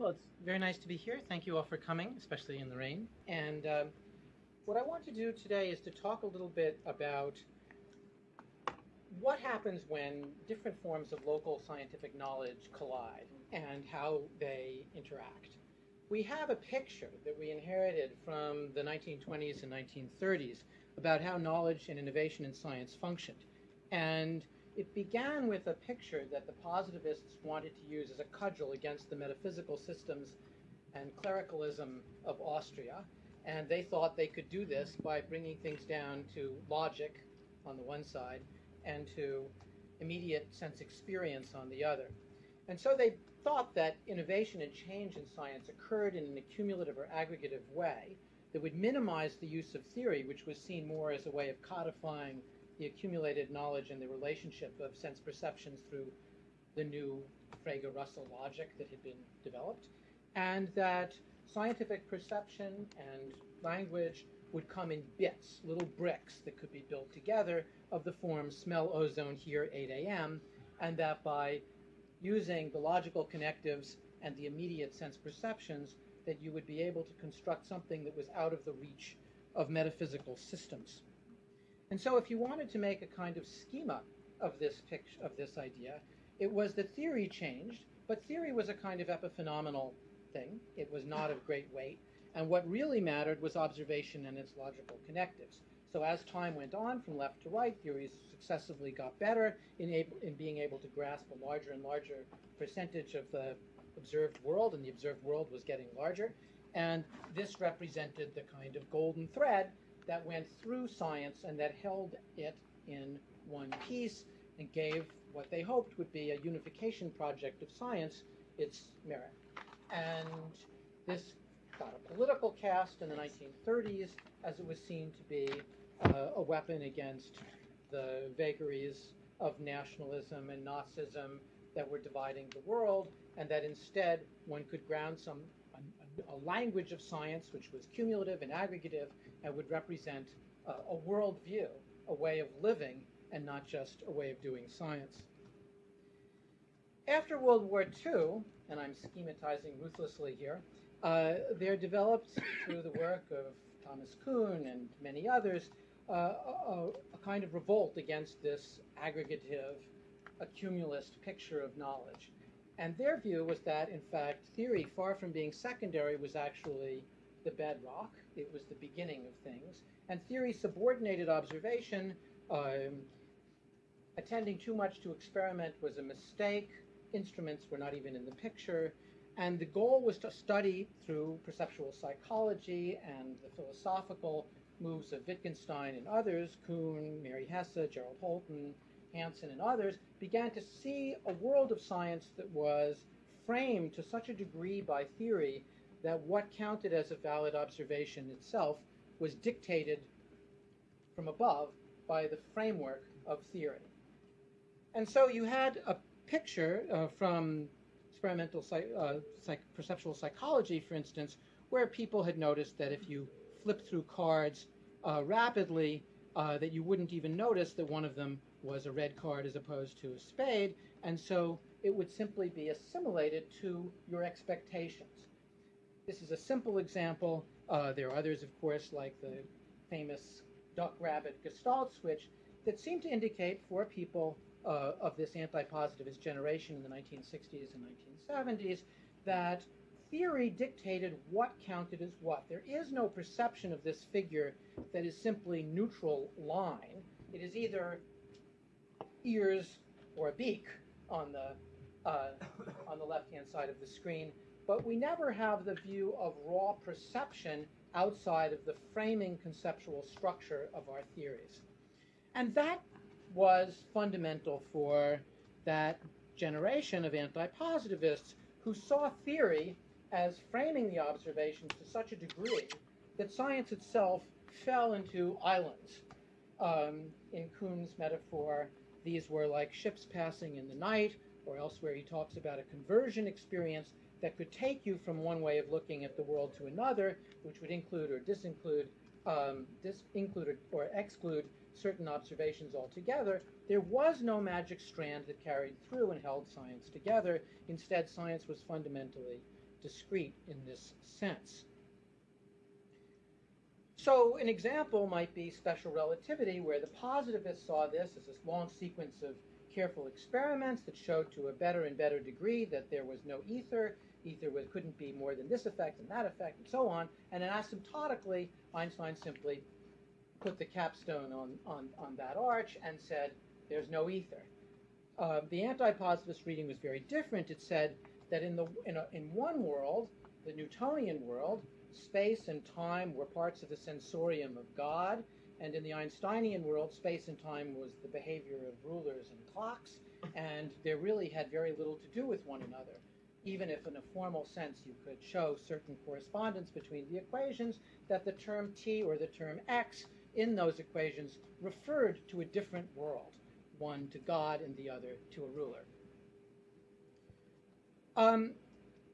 Well, it's very nice to be here. Thank you all for coming, especially in the rain. And um, what I want to do today is to talk a little bit about what happens when different forms of local scientific knowledge collide and how they interact. We have a picture that we inherited from the 1920s and 1930s about how knowledge and innovation in science functioned. And it began with a picture that the positivists wanted to use as a cudgel against the metaphysical systems and clericalism of Austria. And they thought they could do this by bringing things down to logic on the one side and to immediate sense experience on the other. And so they thought that innovation and change in science occurred in an accumulative or aggregative way that would minimize the use of theory, which was seen more as a way of codifying the accumulated knowledge and the relationship of sense perceptions through the new Frege Russell logic that had been developed, and that scientific perception and language would come in bits, little bricks that could be built together of the form smell ozone here 8 a.m., and that by using the logical connectives and the immediate sense perceptions, that you would be able to construct something that was out of the reach of metaphysical systems. And so if you wanted to make a kind of schema of this picture of this idea, it was that theory changed, but theory was a kind of epiphenomenal thing. It was not of great weight. And what really mattered was observation and its logical connectives. So as time went on from left to right, theories successively got better in, able, in being able to grasp a larger and larger percentage of the observed world, and the observed world was getting larger. And this represented the kind of golden thread that went through science and that held it in one piece and gave what they hoped would be a unification project of science its merit. And this got a political cast in the 1930s as it was seen to be uh, a weapon against the vagaries of nationalism and Nazism that were dividing the world, and that instead one could ground some a, a language of science which was cumulative and aggregative and would represent uh, a worldview, a way of living, and not just a way of doing science. After World War II, and I'm schematizing ruthlessly here, uh, there developed through the work of Thomas Kuhn and many others uh, a, a, kind of revolt against this aggregative, accumulist picture of knowledge. And their view was that, in fact, theory, far from being secondary, was actually the bedrock. It was the beginning of things. And theory subordinated observation. Um, attending too much to experiment was a mistake. Instruments were not even in the picture. And the goal was to study through perceptual psychology and the philosophical moves of Wittgenstein and others, Kuhn, Mary Hesse, Gerald Holton, Hanson, and others, began to see a world of science that was framed to such a degree by theory that what counted as a valid observation itself was dictated from above by the framework of theory. And so you had a picture uh, from experimental psych, uh, psych, perceptual psychology, for instance, where people had noticed that if you flip through cards uh, rapidly, uh, that you wouldn't even notice that one of them was a red card as opposed to a spade, and so it would simply be assimilated to your expectations. This is a simple example. Uh, there are others, of course, like the famous duck rabbit gestalt switch that seem to indicate for people uh, of this anti-positivist generation in the 1960s and 1970s that theory dictated what counted as what. There is no perception of this figure that is simply neutral line. It is either ears or a beak on the uh, on the left-hand side of the screen, but we never have the view of raw perception outside of the framing conceptual structure of our theories. And that was fundamental for that generation of anti-positivists who saw theory as framing the observations to such a degree that science itself fell into islands. Um, in Kuhn's metaphor, these were like ships passing in the night, or elsewhere he talks about a conversion experience that could take you from one way of looking at the world to another, which would include or disinclude, um, disinclude or exclude certain observations altogether. There was no magic strand that carried through and held science together. Instead, science was fundamentally discrete in this sense. So an example might be special relativity, where the positivists saw this as this long sequence of careful experiments that showed to a better and better degree that there was no ether. Ether was, couldn't be more than this effect and that effect and so on. And then asymptotically, Einstein simply put the capstone on, on, on that arch and said, there's no ether. Uh, the anti-positivist reading was very different. It said that in, the, in, a, in one world, the Newtonian world, space and time were parts of the sensorium of God, and in the Einsteinian world, space and time was the behavior of rulers and clocks, and they really had very little to do with one another. Even if, in a formal sense, you could show certain correspondence between the equations, that the term t or the term x in those equations referred to a different world, one to God and the other to a ruler. Um,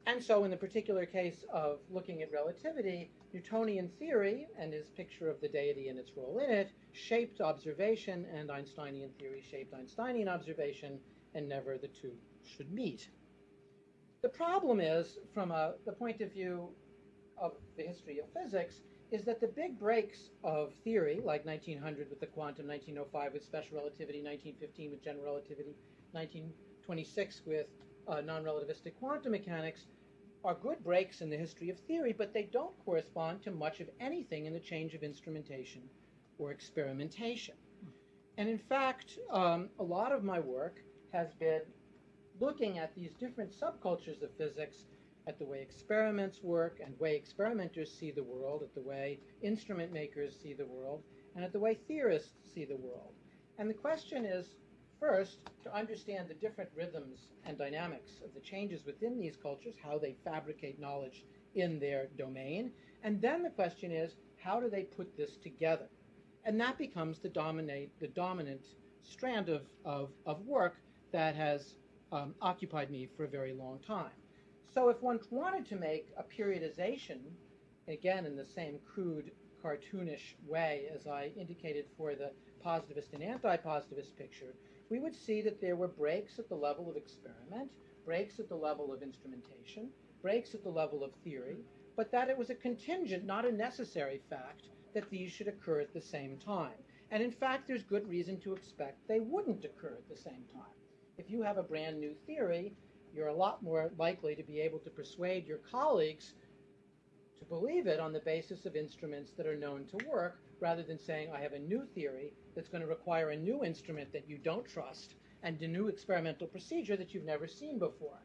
and so, in the particular case of looking at relativity, Newtonian theory and his picture of the deity and its role in it shaped observation, and Einsteinian theory shaped Einsteinian observation, and never the two should meet. The problem is, from a, the point of view of the history of physics, is that the big breaks of theory, like 1900 with the quantum, 1905 with special relativity, 1915 with general relativity, 1926 with uh, non-relativistic quantum mechanics, are good breaks in the history of theory, but they don't correspond to much of anything in the change of instrumentation or experimentation. And in fact, um, a lot of my work has been looking at these different subcultures of physics, at the way experiments work and way experimenters see the world, at the way instrument makers see the world, and at the way theorists see the world. And the question is, First, to understand the different rhythms and dynamics of the changes within these cultures, how they fabricate knowledge in their domain. And then the question is, how do they put this together? And that becomes the, dominate, the dominant strand of, of, of work that has um, occupied me for a very long time. So if one wanted to make a periodization, again in the same crude cartoonish way as I indicated for the positivist and anti-positivist picture, we would see that there were breaks at the level of experiment, breaks at the level of instrumentation, breaks at the level of theory, but that it was a contingent, not a necessary fact, that these should occur at the same time. And in fact, there's good reason to expect they wouldn't occur at the same time. If you have a brand new theory, you're a lot more likely to be able to persuade your colleagues to believe it on the basis of instruments that are known to work rather than saying, I have a new theory that's going to require a new instrument that you don't trust and a new experimental procedure that you've never seen before.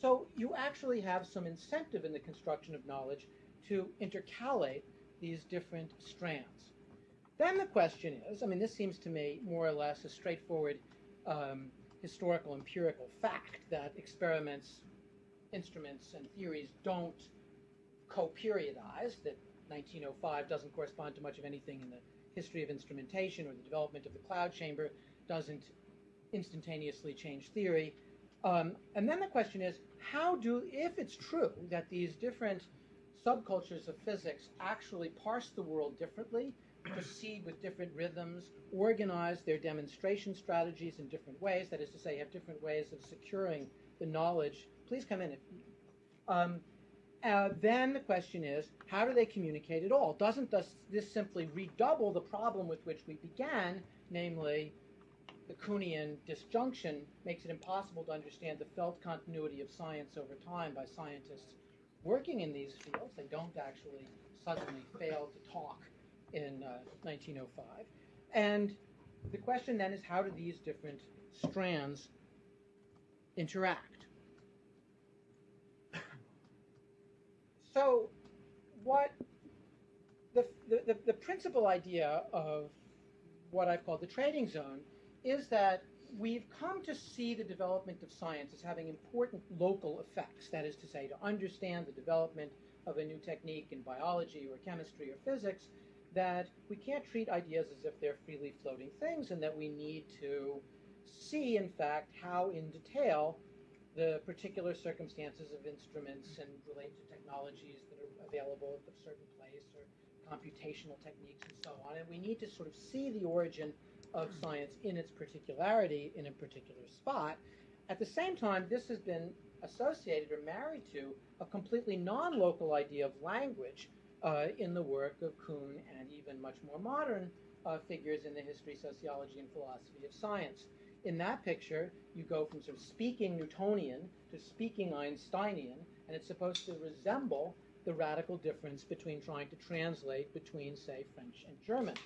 So you actually have some incentive in the construction of knowledge to intercalate these different strands. Then the question is, I mean, this seems to me more or less a straightforward um, historical empirical fact that experiments, instruments, and theories don't co-periodize, that 1905 doesn't correspond to much of anything in the history of instrumentation or the development of the cloud chamber doesn't instantaneously change theory. Um, and then the question is, how do, if it's true that these different subcultures of physics actually parse the world differently, proceed with different rhythms, organize their demonstration strategies in different ways, that is to say, have different ways of securing the knowledge. Please come in. If, um, uh, then the question is, how do they communicate at all? Doesn't this, this simply redouble the problem with which we began, namely the Kuhnian disjunction makes it impossible to understand the felt continuity of science over time by scientists working in these fields. They don't actually suddenly fail to talk in uh, 1905. And the question then is how do these different strands interact? So, what the, the, the principal idea of what I've called the trading zone is that we've come to see the development of science as having important local effects. That is to say, to understand the development of a new technique in biology or chemistry or physics, that we can't treat ideas as if they're freely floating things and that we need to see, in fact, how in detail the particular circumstances of instruments and relate to technologies that are available at a certain place or computational techniques and so on. And we need to sort of see the origin of science in its particularity in a particular spot. At the same time, this has been associated or married to a completely non-local idea of language uh, in the work of Kuhn and even much more modern uh, figures in the history, sociology, and philosophy of science. In that picture, you go from sort of speaking Newtonian to speaking Einsteinian, and it's supposed to resemble the radical difference between trying to translate between, say, French and German.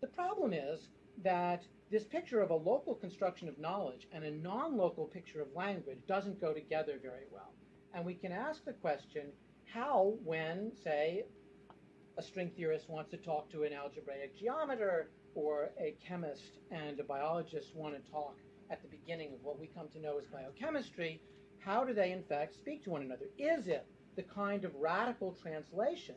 The problem is that this picture of a local construction of knowledge and a non-local picture of language doesn't go together very well. And we can ask the question, how when, say, a string theorist wants to talk to an algebraic geometer or a chemist and a biologist want to talk at the beginning of what we come to know as biochemistry, how do they in fact speak to one another? Is it the kind of radical translation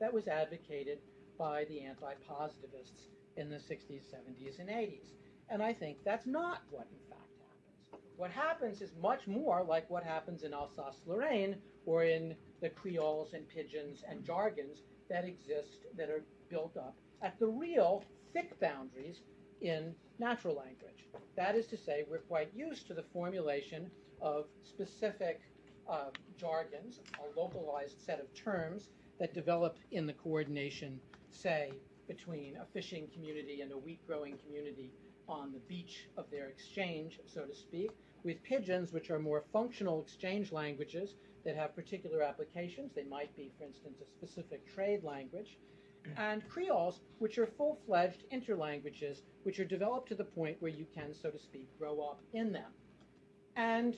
that was advocated by the anti-positivists in the 60s, 70s, and 80s. And I think that's not what in fact happens. What happens is much more like what happens in Alsace-Lorraine or in the creoles and pidgins and jargons that exist that are built up at the real thick boundaries in natural language. That is to say, we're quite used to the formulation of specific uh, jargons, a localized set of terms that develop in the coordination, say, between a fishing community and a wheat growing community on the beach of their exchange, so to speak, with pidgins, which are more functional exchange languages that have particular applications. They might be, for instance, a specific trade language. Mm-hmm. And creoles, which are full fledged interlanguages, which are developed to the point where you can, so to speak, grow up in them. And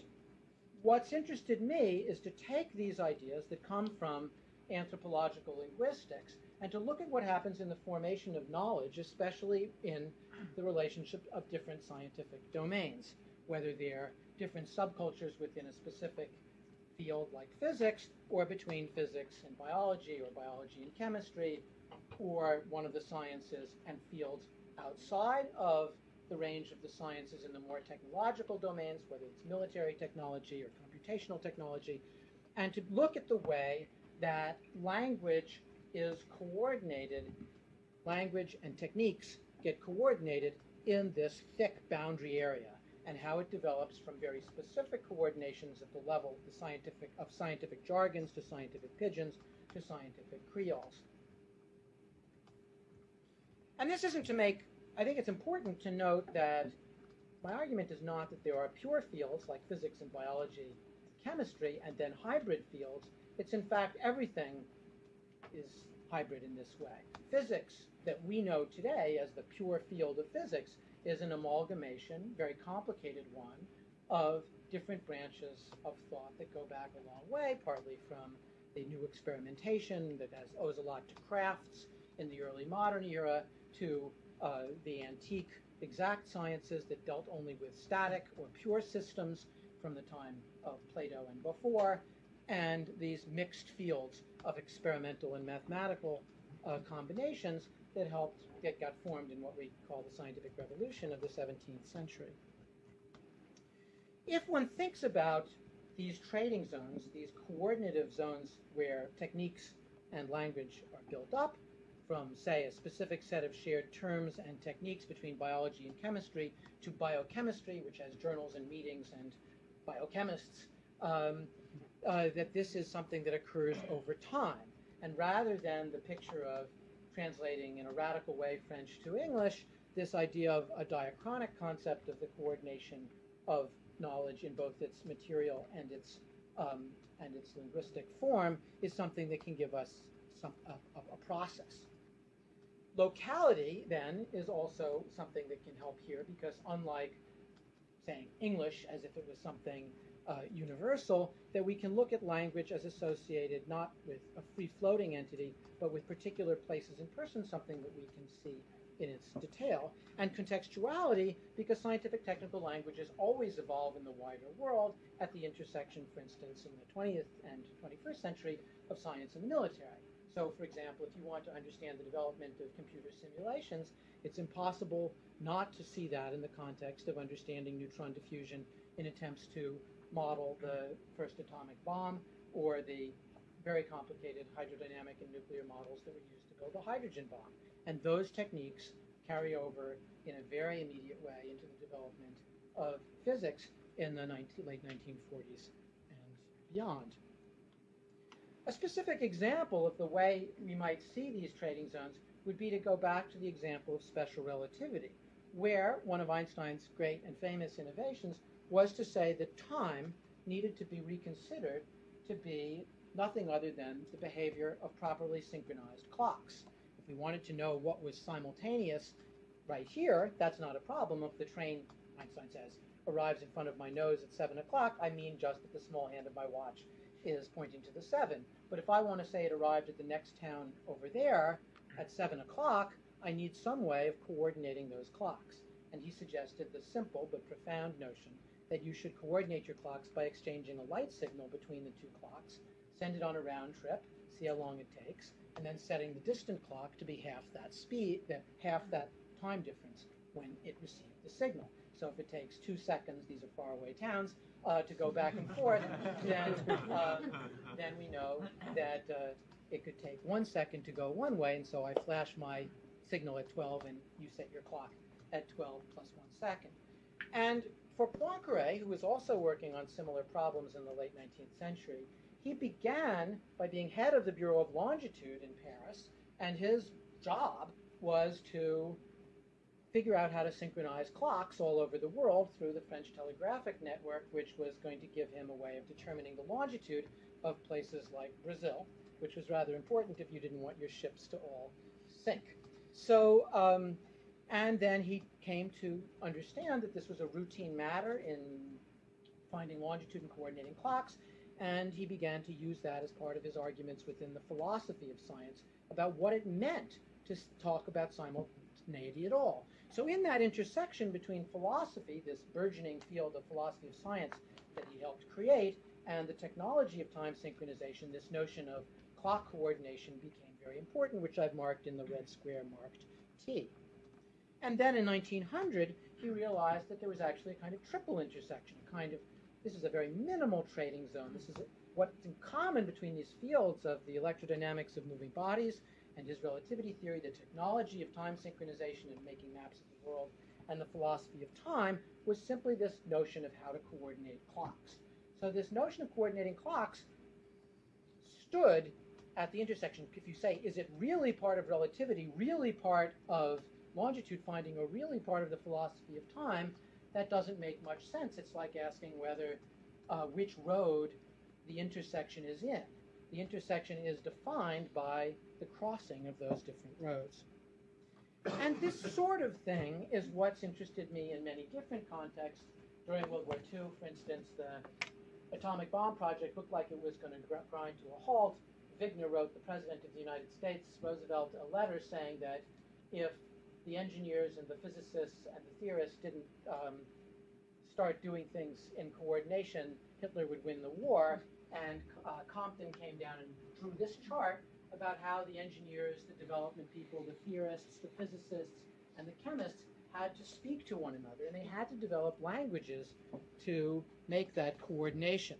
what's interested me is to take these ideas that come from anthropological linguistics and to look at what happens in the formation of knowledge, especially in the relationship of different scientific domains, whether they're different subcultures within a specific field like physics, or between physics and biology, or biology and chemistry, or one of the sciences and fields outside of the range of the sciences in the more technological domains, whether it's military technology or computational technology, and to look at the way that language is coordinated, language and techniques get coordinated in this thick boundary area and how it develops from very specific coordinations at the level the scientific, of scientific jargons to scientific pidgins to scientific creoles. And this isn't to make, I think it's important to note that my argument is not that there are pure fields like physics and biology, chemistry, and then hybrid fields. It's in fact everything is hybrid in this way. Physics that we know today as the pure field of physics is an amalgamation, very complicated one, of different branches of thought that go back a long way, partly from the new experimentation that has, owes a lot to crafts in the early modern era, to uh, the antique exact sciences that dealt only with static or pure systems from the time of Plato and before, and these mixed fields of experimental and mathematical uh, combinations that helped get got formed in what we call the scientific revolution of the 17th century. If one thinks about these trading zones, these coordinative zones where techniques and language are built up from, say, a specific set of shared terms and techniques between biology and chemistry to biochemistry, which has journals and meetings and biochemists, um, uh, that this is something that occurs over time. And rather than the picture of translating in a radical way French to English, this idea of a diachronic concept of the coordination of knowledge in both its material and its um, and its linguistic form is something that can give us some a, a process. Locality then is also something that can help here because unlike saying English as if it was something uh, universal, that we can look at language as associated not with a free-floating entity, but with particular places and persons, something that we can see in its detail. And contextuality, because scientific technical languages always evolve in the wider world at the intersection, for instance, in the 20th and 21st century of science and the military. So, for example, if you want to understand the development of computer simulations, it's impossible not to see that in the context of understanding neutron diffusion in attempts to model the first atomic bomb or the very complicated hydrodynamic and nuclear models that were used to build the hydrogen bomb. And those techniques carry over in a very immediate way into the development of physics in the 19, late 1940s and beyond. A specific example of the way we might see these trading zones would be to go back to the example of special relativity, where one of Einstein's great and famous innovations was to say that time needed to be reconsidered to be nothing other than the behavior of properly synchronized clocks. If we wanted to know what was simultaneous right here, that's not a problem. If the train, Einstein says, arrives in front of my nose at 7 o'clock, I mean just that the small hand of my watch is pointing to the 7. But if I want to say it arrived at the next town over there at 7 o'clock, I need some way of coordinating those clocks. And he suggested the simple but profound notion that you should coordinate your clocks by exchanging a light signal between the two clocks, send it on a round trip, see how long it takes, and then setting the distant clock to be half that speed, that half that time difference when it received the signal. So if it takes two seconds, these are faraway towns, uh, to go back and forth, then, uh, then we know that uh, it could take one second to go one way, and so I flash my signal at 12, and you set your clock at 12 plus one second. And for Poincare, who was also working on similar problems in the late 19th century, he began by being head of the Bureau of Longitude in Paris, and his job was to figure out how to synchronize clocks all over the world through the French telegraphic network, which was going to give him a way of determining the longitude of places like Brazil, which was rather important if you didn't want your ships to all sink. So, um, and then he came to understand that this was a routine matter in finding longitude and coordinating clocks, and he began to use that as part of his arguments within the philosophy of science about what it meant to talk about simultaneity at all. So, in that intersection between philosophy, this burgeoning field of philosophy of science that he helped create, and the technology of time synchronization, this notion of clock coordination became very important, which I've marked in the red square marked T. And then in 1900, he realized that there was actually a kind of triple intersection, a kind of, this is a very minimal trading zone. This is what's in common between these fields of the electrodynamics of moving bodies and his relativity theory, the technology of time synchronization and making maps of the world, and the philosophy of time was simply this notion of how to coordinate clocks. So this notion of coordinating clocks stood at the intersection. If you say, is it really part of relativity, really part of longitude finding are really part of the philosophy of time, that doesn't make much sense. It's like asking whether uh, which road the intersection is in. The intersection is defined by the crossing of those different roads. And this sort of thing is what's interested me in many different contexts. During World War II, for instance, the atomic bomb project looked like it was going to grind to a halt. Wigner wrote the President of the United States, Roosevelt, a letter saying that if the engineers and the physicists and the theorists didn't um, start doing things in coordination, Hitler would win the war. And uh, Compton came down and drew this chart about how the engineers, the development people, the theorists, the physicists, and the chemists had to speak to one another, and they had to develop languages to make that coordination.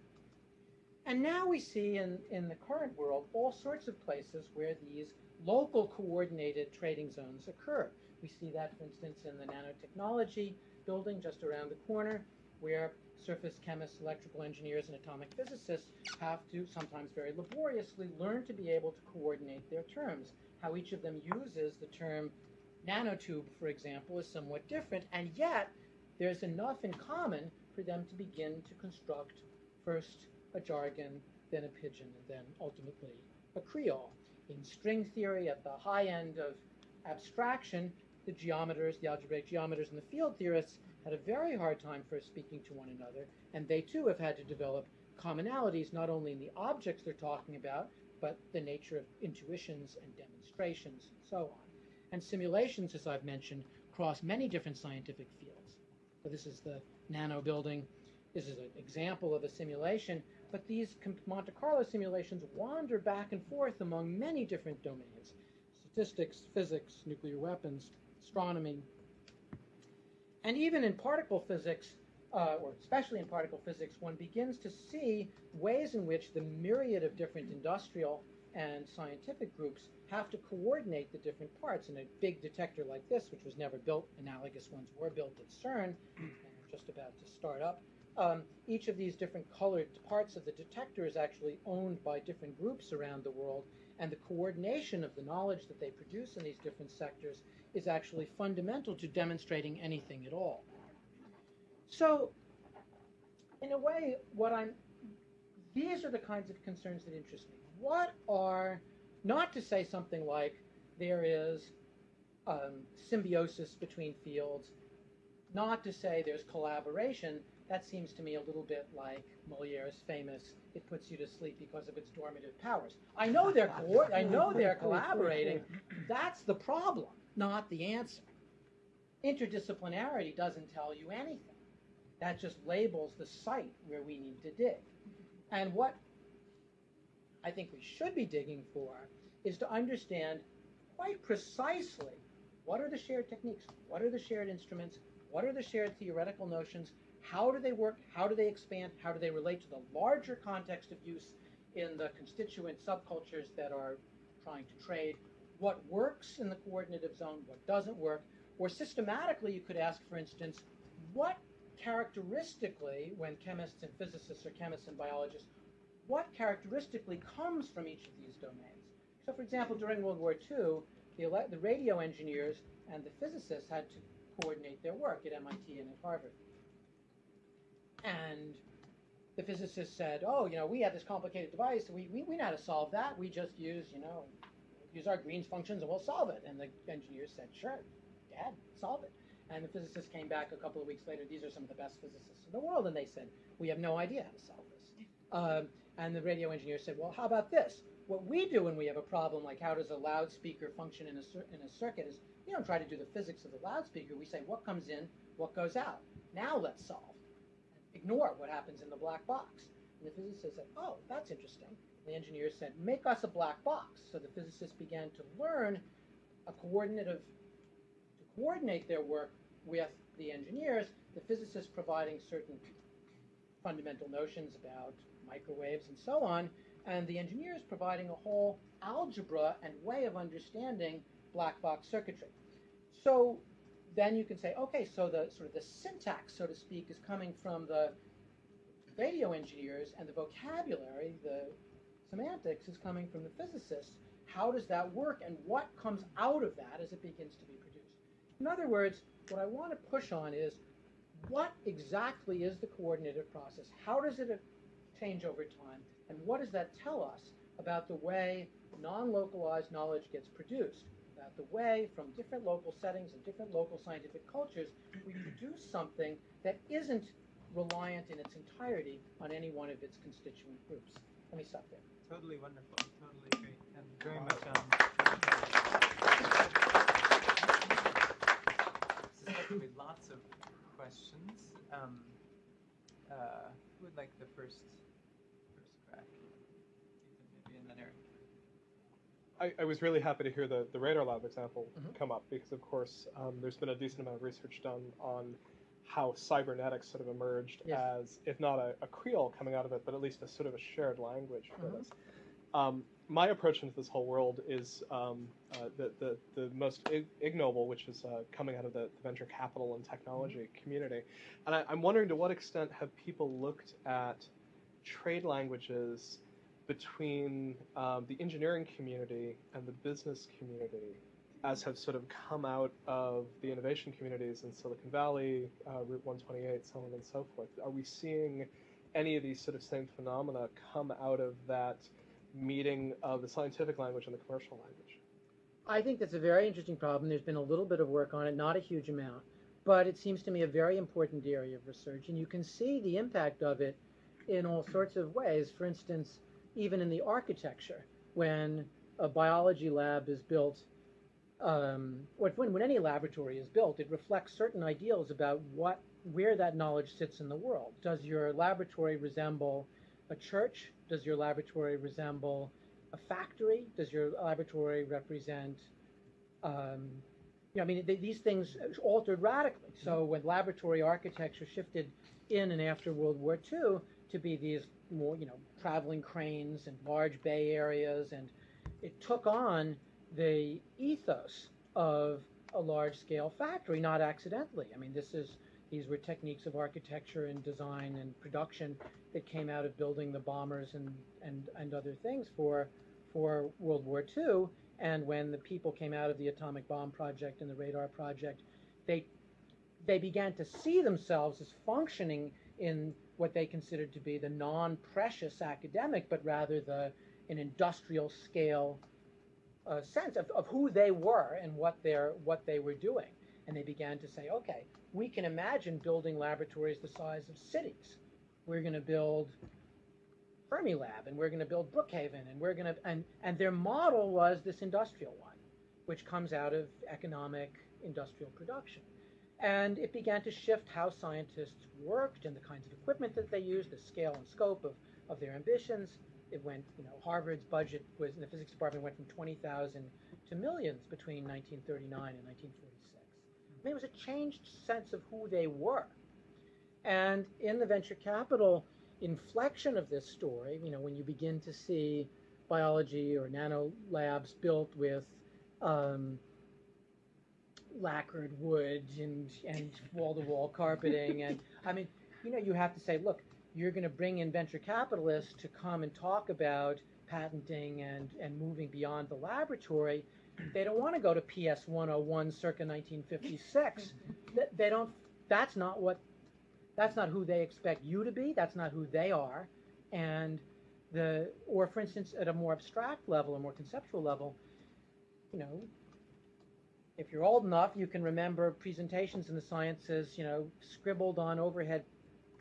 And now we see in, in the current world all sorts of places where these local coordinated trading zones occur. We see that, for instance, in the nanotechnology building just around the corner, where surface chemists, electrical engineers, and atomic physicists have to sometimes very laboriously learn to be able to coordinate their terms. How each of them uses the term nanotube, for example, is somewhat different, and yet there's enough in common for them to begin to construct first a jargon, then a pidgin, and then ultimately a creole. In string theory, at the high end of abstraction, the geometers, the algebraic geometers, and the field theorists had a very hard time first speaking to one another, and they too have had to develop commonalities not only in the objects they're talking about, but the nature of intuitions and demonstrations and so on. And simulations, as I've mentioned, cross many different scientific fields. So this is the nano building. This is an example of a simulation, but these Monte Carlo simulations wander back and forth among many different domains statistics, physics, nuclear weapons, astronomy. And even in particle physics, uh, or especially in particle physics, one begins to see ways in which the myriad of different industrial and scientific groups have to coordinate the different parts. And a big detector like this, which was never built, analogous ones were built at CERN, and just about to start up, um, each of these different colored parts of the detector is actually owned by different groups around the world, and the coordination of the knowledge that they produce in these different sectors is actually fundamental to demonstrating anything at all. So, in a way, what I'm these are the kinds of concerns that interest me. What are not to say something like there is um, symbiosis between fields, not to say there's collaboration. That seems to me a little bit like Moliere's famous "It puts you to sleep because of its dormitive powers." I know they're I know they're collaborating. That's the problem, not the answer. Interdisciplinarity doesn't tell you anything. That just labels the site where we need to dig. And what I think we should be digging for is to understand quite precisely what are the shared techniques, what are the shared instruments, what are the shared theoretical notions, how do they work, how do they expand, how do they relate to the larger context of use in the constituent subcultures that are trying to trade, what works in the coordinative zone, what doesn't work, or systematically you could ask, for instance, what characteristically, when chemists and physicists or chemists and biologists, what characteristically comes from each of these domains? So, for example, during World War II, the, the radio engineers and the physicists had to coordinate their work at MIT and at Harvard. And the physicists said, oh, you know, we have this complicated device. We, we, we know how to solve that. We just use, you know, use our Green's functions and we'll solve it. And the engineers said, sure, Dad, solve it. And the physicists came back a couple of weeks later. These are some of the best physicists in the world. And they said, we have no idea how to solve this. Um, and the radio engineer said, well, how about this? What we do when we have a problem, like how does a loudspeaker function in a, in a circuit, is we don't try to do the physics of the loudspeaker. We say what comes in, what goes out. Now let's solve. Ignore what happens in the black box. And the physicist said, oh, that's interesting. The engineer said, make us a black box. So the physicists began to learn a coordinative, to coordinate their work with the engineers, the physicists providing certain fundamental notions about microwaves and so on, and the engineers providing a whole algebra and way of understanding black box circuitry. So then you can say, okay, so the sort of the syntax, so to speak, is coming from the radio engineers, and the vocabulary, the semantics, is coming from the physicists. How does that work, and what comes out of that as it begins to be produced? In other words, what I want to push on is what exactly is the coordinated process? How does it change over time? And what does that tell us about the way non-localized knowledge gets produced? About the way, from different local settings and different local scientific cultures, we produce something that isn't reliant in its entirety on any one of its constituent groups. Let me stop there. Totally wonderful. Totally great. And very much um, suspect lots of questions. Um, uh, who would like the first first crack? Ethan, maybe, and then Eric. I, I was really happy to hear the, the Radar Lab example Mhm. come up because, of course, um, there's been a decent amount of research done on how cybernetics sort of emerged Yes. as, if not a, a creole coming out of it, but at least a sort of a shared language for Mhm. this. Um, my approach into this whole world is um, uh, the, the, the most ig- ignoble, which is uh, coming out of the, the venture capital and technology community. And I, I'm wondering to what extent have people looked at trade languages between um, the engineering community and the business community as have sort of come out of the innovation communities in Silicon Valley, uh, Route 128, so on and so forth. Are we seeing any of these sort of same phenomena come out of that meeting of the scientific language and the commercial language? I think that's a very interesting problem. There's been a little bit of work on it, not a huge amount, but it seems to me a very important area of research, and you can see the impact of it in all sorts of ways. For instance, even in the architecture, when a biology lab is built, um, when, when any laboratory is built, it reflects certain ideals about what where that knowledge sits in the world. Does your laboratory resemble a church? Does your laboratory resemble a factory? Does your laboratory represent, um, you know, I mean, th- these things altered radically. So when laboratory architecture shifted in and after World War II to be these more, you know, traveling cranes and large bay areas, and it took on the ethos of a large-scale factory, not accidentally. I mean, this is These were techniques of architecture and design and production that came out of building the bombers and, and, and other things for, for World War II. And when the people came out of the atomic bomb project and the radar project, they, they began to see themselves as functioning in what they considered to be the non-precious academic, but rather the an industrial scale uh, sense of, of who they were and what they're what they were doing. And they began to say, okay, we can imagine building laboratories the size of cities. We're going to build Fermilab, and we're going to build Brookhaven, and we're going to and and their model was this industrial one, which comes out of economic industrial production. And it began to shift how scientists worked and the kinds of equipment that they used, the scale and scope of, of their ambitions. It went, you know, Harvard's budget was in the physics department went from 20,000 to millions between 1939 and 1946. I mean, it was a changed sense of who they were. And in the venture capital inflection of this story, you know, when you begin to see biology or nano labs built with um, lacquered wood and and wall to wall carpeting and I mean you know you have to say look you're going to bring in venture capitalists to come and talk about patenting and and moving beyond the laboratory. They don't want to go to PS 101 circa 1956 they don't that's not what that's not who they expect you to be that's not who they are. And the or for instance at a more abstract level a more conceptual level you know if you're old enough, you can remember presentations in the sciences, you know, scribbled on overhead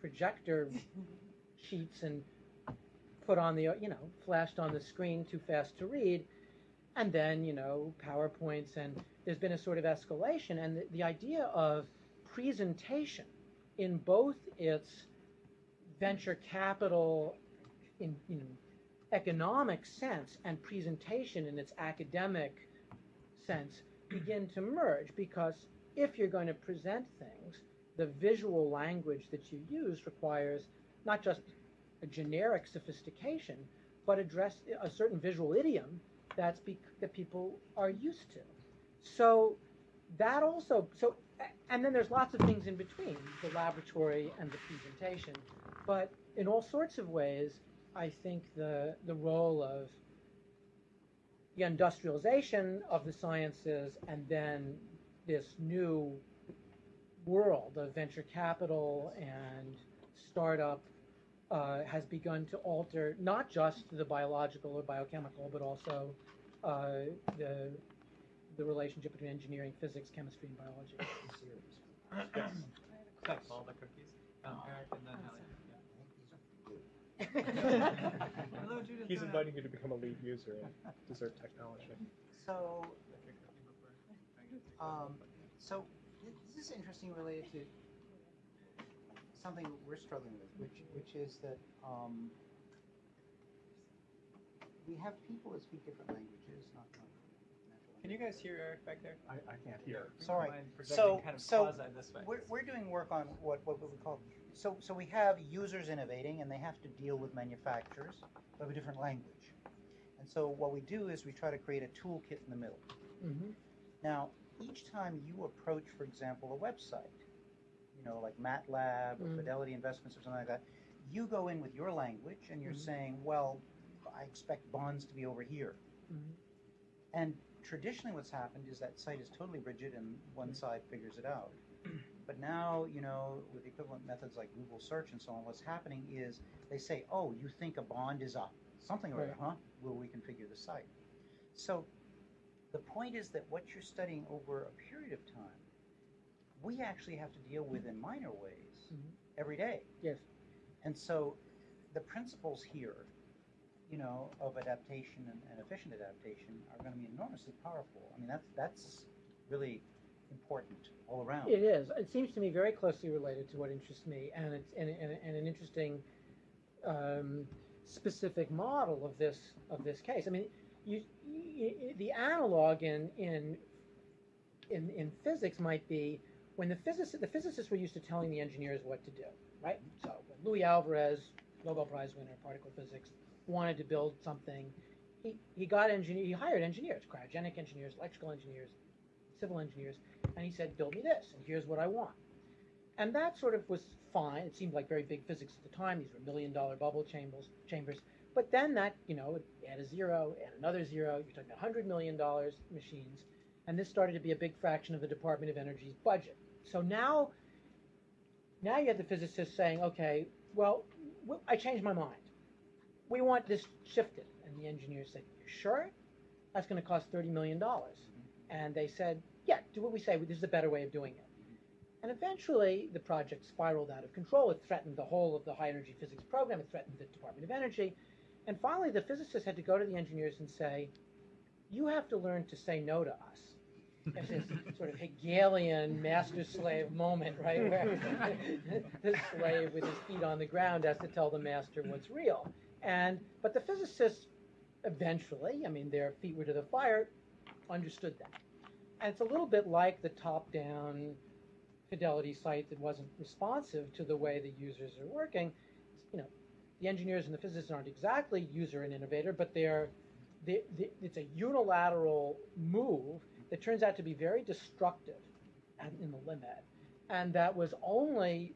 projector sheets and put on the, you know, flashed on the screen too fast to read. And then, you know, PowerPoints, and there's been a sort of escalation. And the, the idea of presentation in both its venture capital, in, you know, economic sense and presentation in its academic sense begin to merge because if you're going to present things, the visual language that you use requires not just a generic sophistication, but address a certain visual idiom that's that people are used to. So that also so and then there's lots of things in between the laboratory and the presentation, but in all sorts of ways, I think the the role of the industrialization of the sciences and then this new world of venture capital and startup uh, has begun to alter not just the biological or biochemical, but also uh, the the relationship between engineering, physics, chemistry, and biology. Yes. Thanks. All the cookies. Um, Eric and then Ellie. Hello, Judith. He's inviting you to become a lead user in dessert technology. So, Like a cookie before I get to- um, so th- this is interesting related to something we're struggling with, which which is that um, we have people that speak different languages, not not Can you guys hear Eric back there? I, I can't hear. Would you Sorry. projecting So- kind of so this way. We're, we're doing work on what, what we call, so, so we have users innovating and they have to deal with manufacturers of a different language. And so what we do is we try to create a toolkit in the middle. hmm Now, each time you approach, for example, a website, you know, like MATLAB or Mm. Fidelity Investments or something like that, you go in with your language and you're Mhm. saying, well, I expect bonds to be over here. Mhm. And traditionally, what's happened is that site is totally rigid and one side figures it out. But now, you know, with equivalent methods like Google search and so on, what's happening is they say, oh, you think a bond is a something or other, huh? We'll reconfigure the site. So the point is that what you're studying over a period of time, we actually have to deal with in minor ways Mhm. every day. Yes. And so the principles here, you know, of adaptation and, and efficient adaptation are going to be enormously powerful. I mean, that's that's really important all around. It is. It seems to me very closely related to what interests me, and it's and, and, and an interesting um, specific model of this of this case. I mean, you, you, the analog in in in in physics might be when the physicists the physicists were used to telling the engineers what to do, right? So when Louis Alvarez, Nobel Prize winner, particle physics, wanted to build something, he, he got engineer he hired engineers, cryogenic engineers, electrical engineers, civil engineers, and he said, build me this, and here's what I want. And that sort of was fine. It seemed like very big physics at the time. These were million dollar bubble chambers, chambers. But then that, you know, add a zero, add another zero, you're talking about $100 million machines. And this started to be a big fraction of the Department of Energy's budget. So now, now you have the physicists saying, okay, well, I changed my mind. We want this shifted. And the engineers said, you sure? That's going to cost $30 million. Mm-hmm. And they said, yeah, do what we say. This is a better way of doing it. Mm-hmm. And eventually, the project spiraled out of control. It threatened the whole of the high energy physics program. It threatened the Department of Energy. And finally, the physicists had to go to the engineers and say, you have to learn to say no to us. It's this sort of Hegelian master slave moment, right? Where the slave with his feet on the ground has to tell the master what's real. And but the physicists eventually, I mean, their feet were to the fire, understood that. And it's a little bit like the top-down Fidelity site that wasn't responsive to the way the users are working. You know, the engineers and the physicists aren't exactly user and innovator, but they're, they, they, it's a unilateral move that turns out to be very destructive and in the limit, and that was only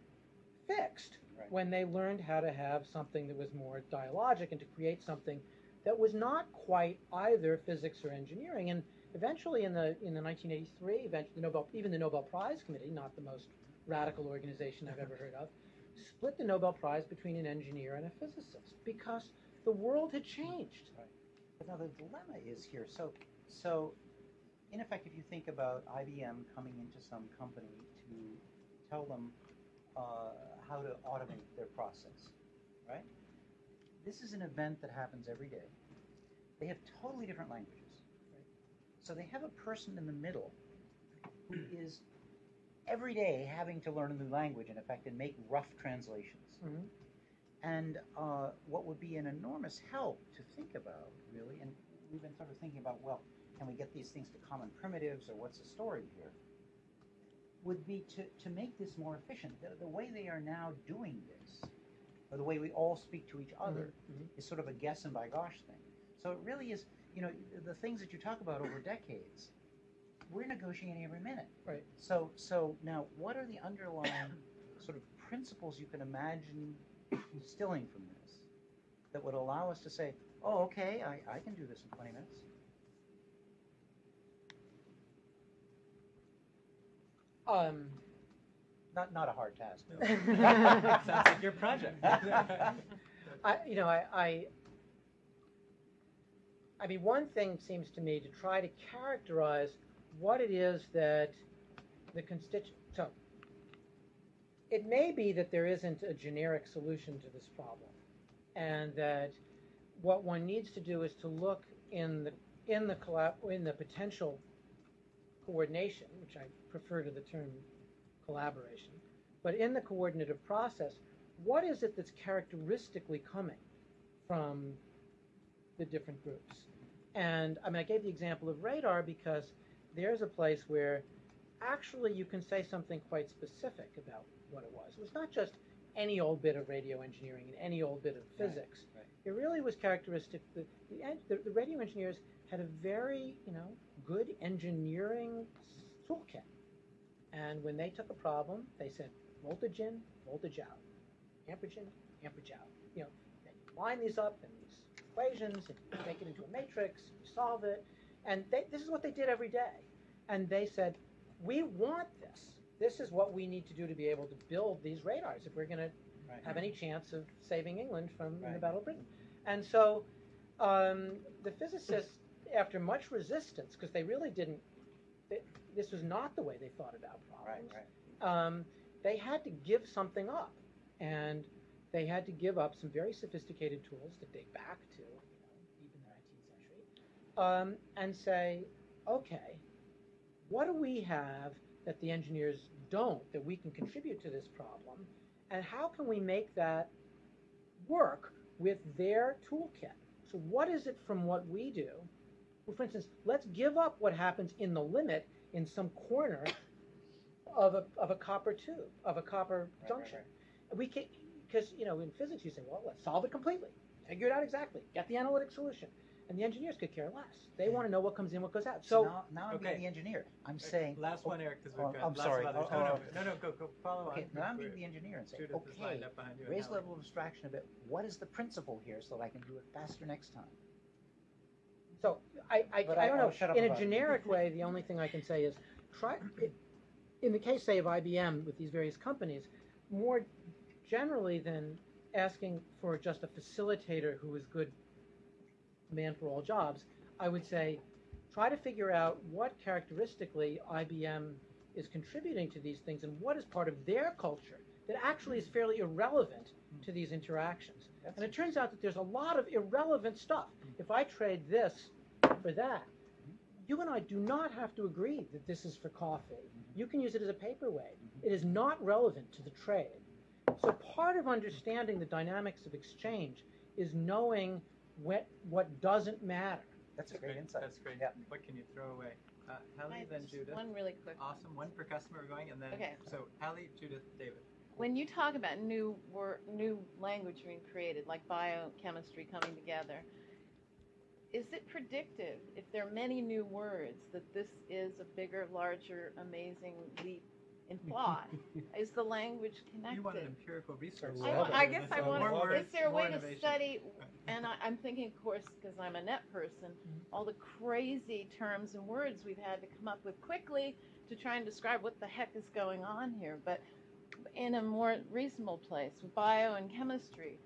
fixed Right. when they learned how to have something that was more dialogic and to create something that was not quite either physics or engineering. And eventually, in the in the 1983, eventually the Nobel even the Nobel Prize Committee, not the most radical organization I've ever heard of, split the Nobel Prize between an engineer and a physicist because the world had changed. But now the dilemma is here. So, so in effect, if you think about IBM coming into some company to tell them uh, how to automate their process, right? This is an event that happens every day. They have totally different languages. So they have a person in the middle who is every day having to learn a new language, in effect, and make rough translations. Mhm. And uh, what would be an enormous help to think about, really, and we've been sort of thinking about, well, can we get these things to common primitives, or what's the story here? Would be to, to make this more efficient. The, the way they are now doing this, or the way we all speak to each other, Mhm. is sort of a guess and by gosh thing. So it really is, you know, the things that you talk about over decades, we're negotiating every minute. Right. So, so now, what are the underlying sort of principles you can imagine instilling from this that would allow us to say, oh, okay, I, I can do this in 20 minutes? Um, Not, not a hard task. Sounds like your project. I, you know, I, I, I mean, one thing seems to me to try to characterize what it is that the constituent. So, it may be that there isn't a generic solution to this problem, and that what one needs to do is to look in the in the collab in the potential coordination, which I prefer to the term collaboration, but in the coordinative process, what is it that's characteristically coming from the different groups? And I mean, I gave the example of radar because there's a place where actually you can say something quite specific about what it was. It was not just any old bit of radio engineering and any old bit of physics. right. It really was characteristic. The, the, the, the radio engineers had a very, you know, good engineering toolkit. And when they took a problem, they said voltage in, voltage out, amperage in, amperage out. You know, then you line these up in these equations and you make it into a matrix, you solve it. And they, this is what they did every day. And they said, we want this. This is what we need to do to be able to build these radars if we're going to have any chance of saving England from the Battle of Britain. And so um, the physicists, after much resistance, because they really didn't, they, this was not the way they thought about problems, right. um, they had to give something up. And they had to give up some very sophisticated tools that date back to you know, even the 19th century um, and say, okay, what do we have that the engineers don't that we can contribute to this problem? And how can we make that work with their toolkit? So, what is it from what we do? Well, for instance, let's give up what happens in the limit in some corner of a, of a copper tube, of a copper Right, right, junction. We can, because, you know, in physics you say, well, let's solve it completely, figure it out exactly, get the analytic solution. And the engineers could care less. They want to know what comes in, what goes out. So So now, now I'm being Okay. the engineer. I'm saying, last oh, one, Eric, because we've oh, got I'm lots sorry. of others. Oh, no, oh, no, no, no, go, go, follow okay, on. now I'm We're- being the engineer and saying, Judith is okay, up behind you. and raise the Howard. level of abstraction a bit. What is the principle here so that I can do it faster next time? So I, I, But I I- don't I'll know. shut up In a about it. generic way, the only thing I can say is try. In the case, say, of IBM with these various companies, more generally than asking for just a facilitator who is good man for all jobs, I would say try to figure out what characteristically IBM is contributing to these things and what is part of their culture that actually is fairly irrelevant to these interactions. That's And it turns out that there's a lot of irrelevant stuff. Mm-hmm. If I trade this for that, mm-hmm. you and I do not have to agree that this is for coffee. Mm-hmm. You can use it as a paperweight. It is not relevant to the trade. So part of understanding the dynamics of exchange is knowing what, what doesn't matter. That's a great insight. That's great. Yeah. What can you throw away? Uh, Hallie, I- then Judith. One really quick. Awesome. One per customer we're going, and then Okay. so Hallie, Judith, David. When you talk about new word, new language being created, like biochemistry coming together, is it predictive if there are many new words that this is a bigger, larger, amazing leap in thought? is the language connected? You want an empirical research. I I, guess I want. more words, Is there a more way to innovation. study? And I, I'm thinking, of course, because I'm a net person, all the crazy terms and words we've had to come up with quickly to try and describe what the heck is going on here. But in a more reasonable place, with bio and chemistry,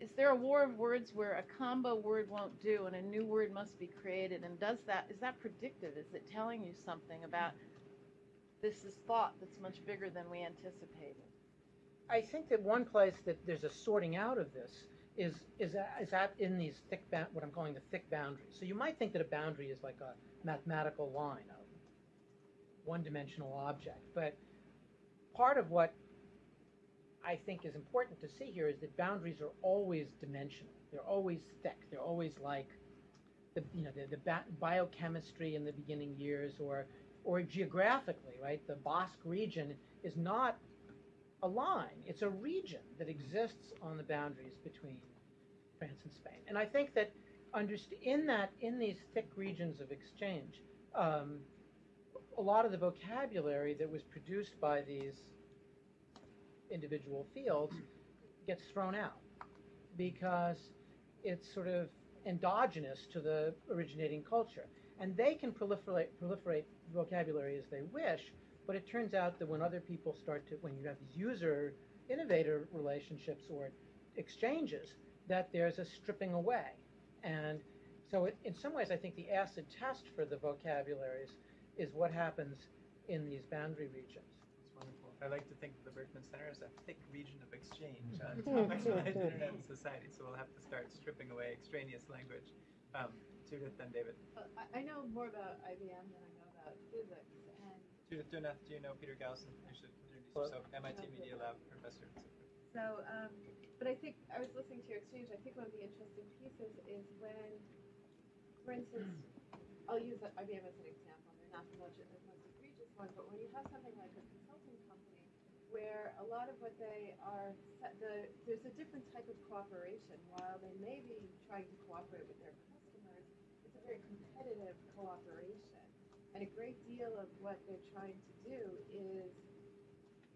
is there a war of words where a combo word won't do and a new word must be created? And does that is that predictive? Is it telling you something about this is thought that's much bigger than we anticipated? I think that one place that there's a sorting out of this is is is that in these thick ba- what I'm calling the thick boundaries. So you might think that a boundary is like a mathematical line, a one-dimensional object, but part of what I think is important to see here is that boundaries are always dimensional. They're always thick. They're always like the you know the, the biochemistry in the beginning years, or or geographically, right? The Basque region is not a line. It's a region that exists on the boundaries between France and Spain. And I think that in that in these thick regions of exchange, um, a lot of the vocabulary that was produced by these individual fields gets thrown out because it's sort of endogenous to the originating culture. And they can proliferate, proliferate vocabulary as they wish, but it turns out that when other people start to, when you have these user innovator relationships or exchanges, that there's a stripping away. And so, it, in some ways, I think the acid test for the vocabularies is what happens in these boundary regions. It's wonderful. I like to think of the Berkman Center as a thick region of exchange on topics related to internet and society. So we'll have to start stripping away extraneous language. Um, Judith, then David. Well, I, I know more about IBM than I know about physics, and Judith Donath, do you know Peter Gaussen? You should introduce yourself. MIT Media Lab professor. so so. Um, but I think I was listening to your exchange. I think one of the interesting pieces is when, for instance, I'll use IBM as an example. They're not the most, the most egregious one, but when you have something like a consulting company, where a lot of what they are, the there's a different type of cooperation. While they may be trying to cooperate with their customers, it's a very competitive cooperation. And a great deal of what they're trying to do is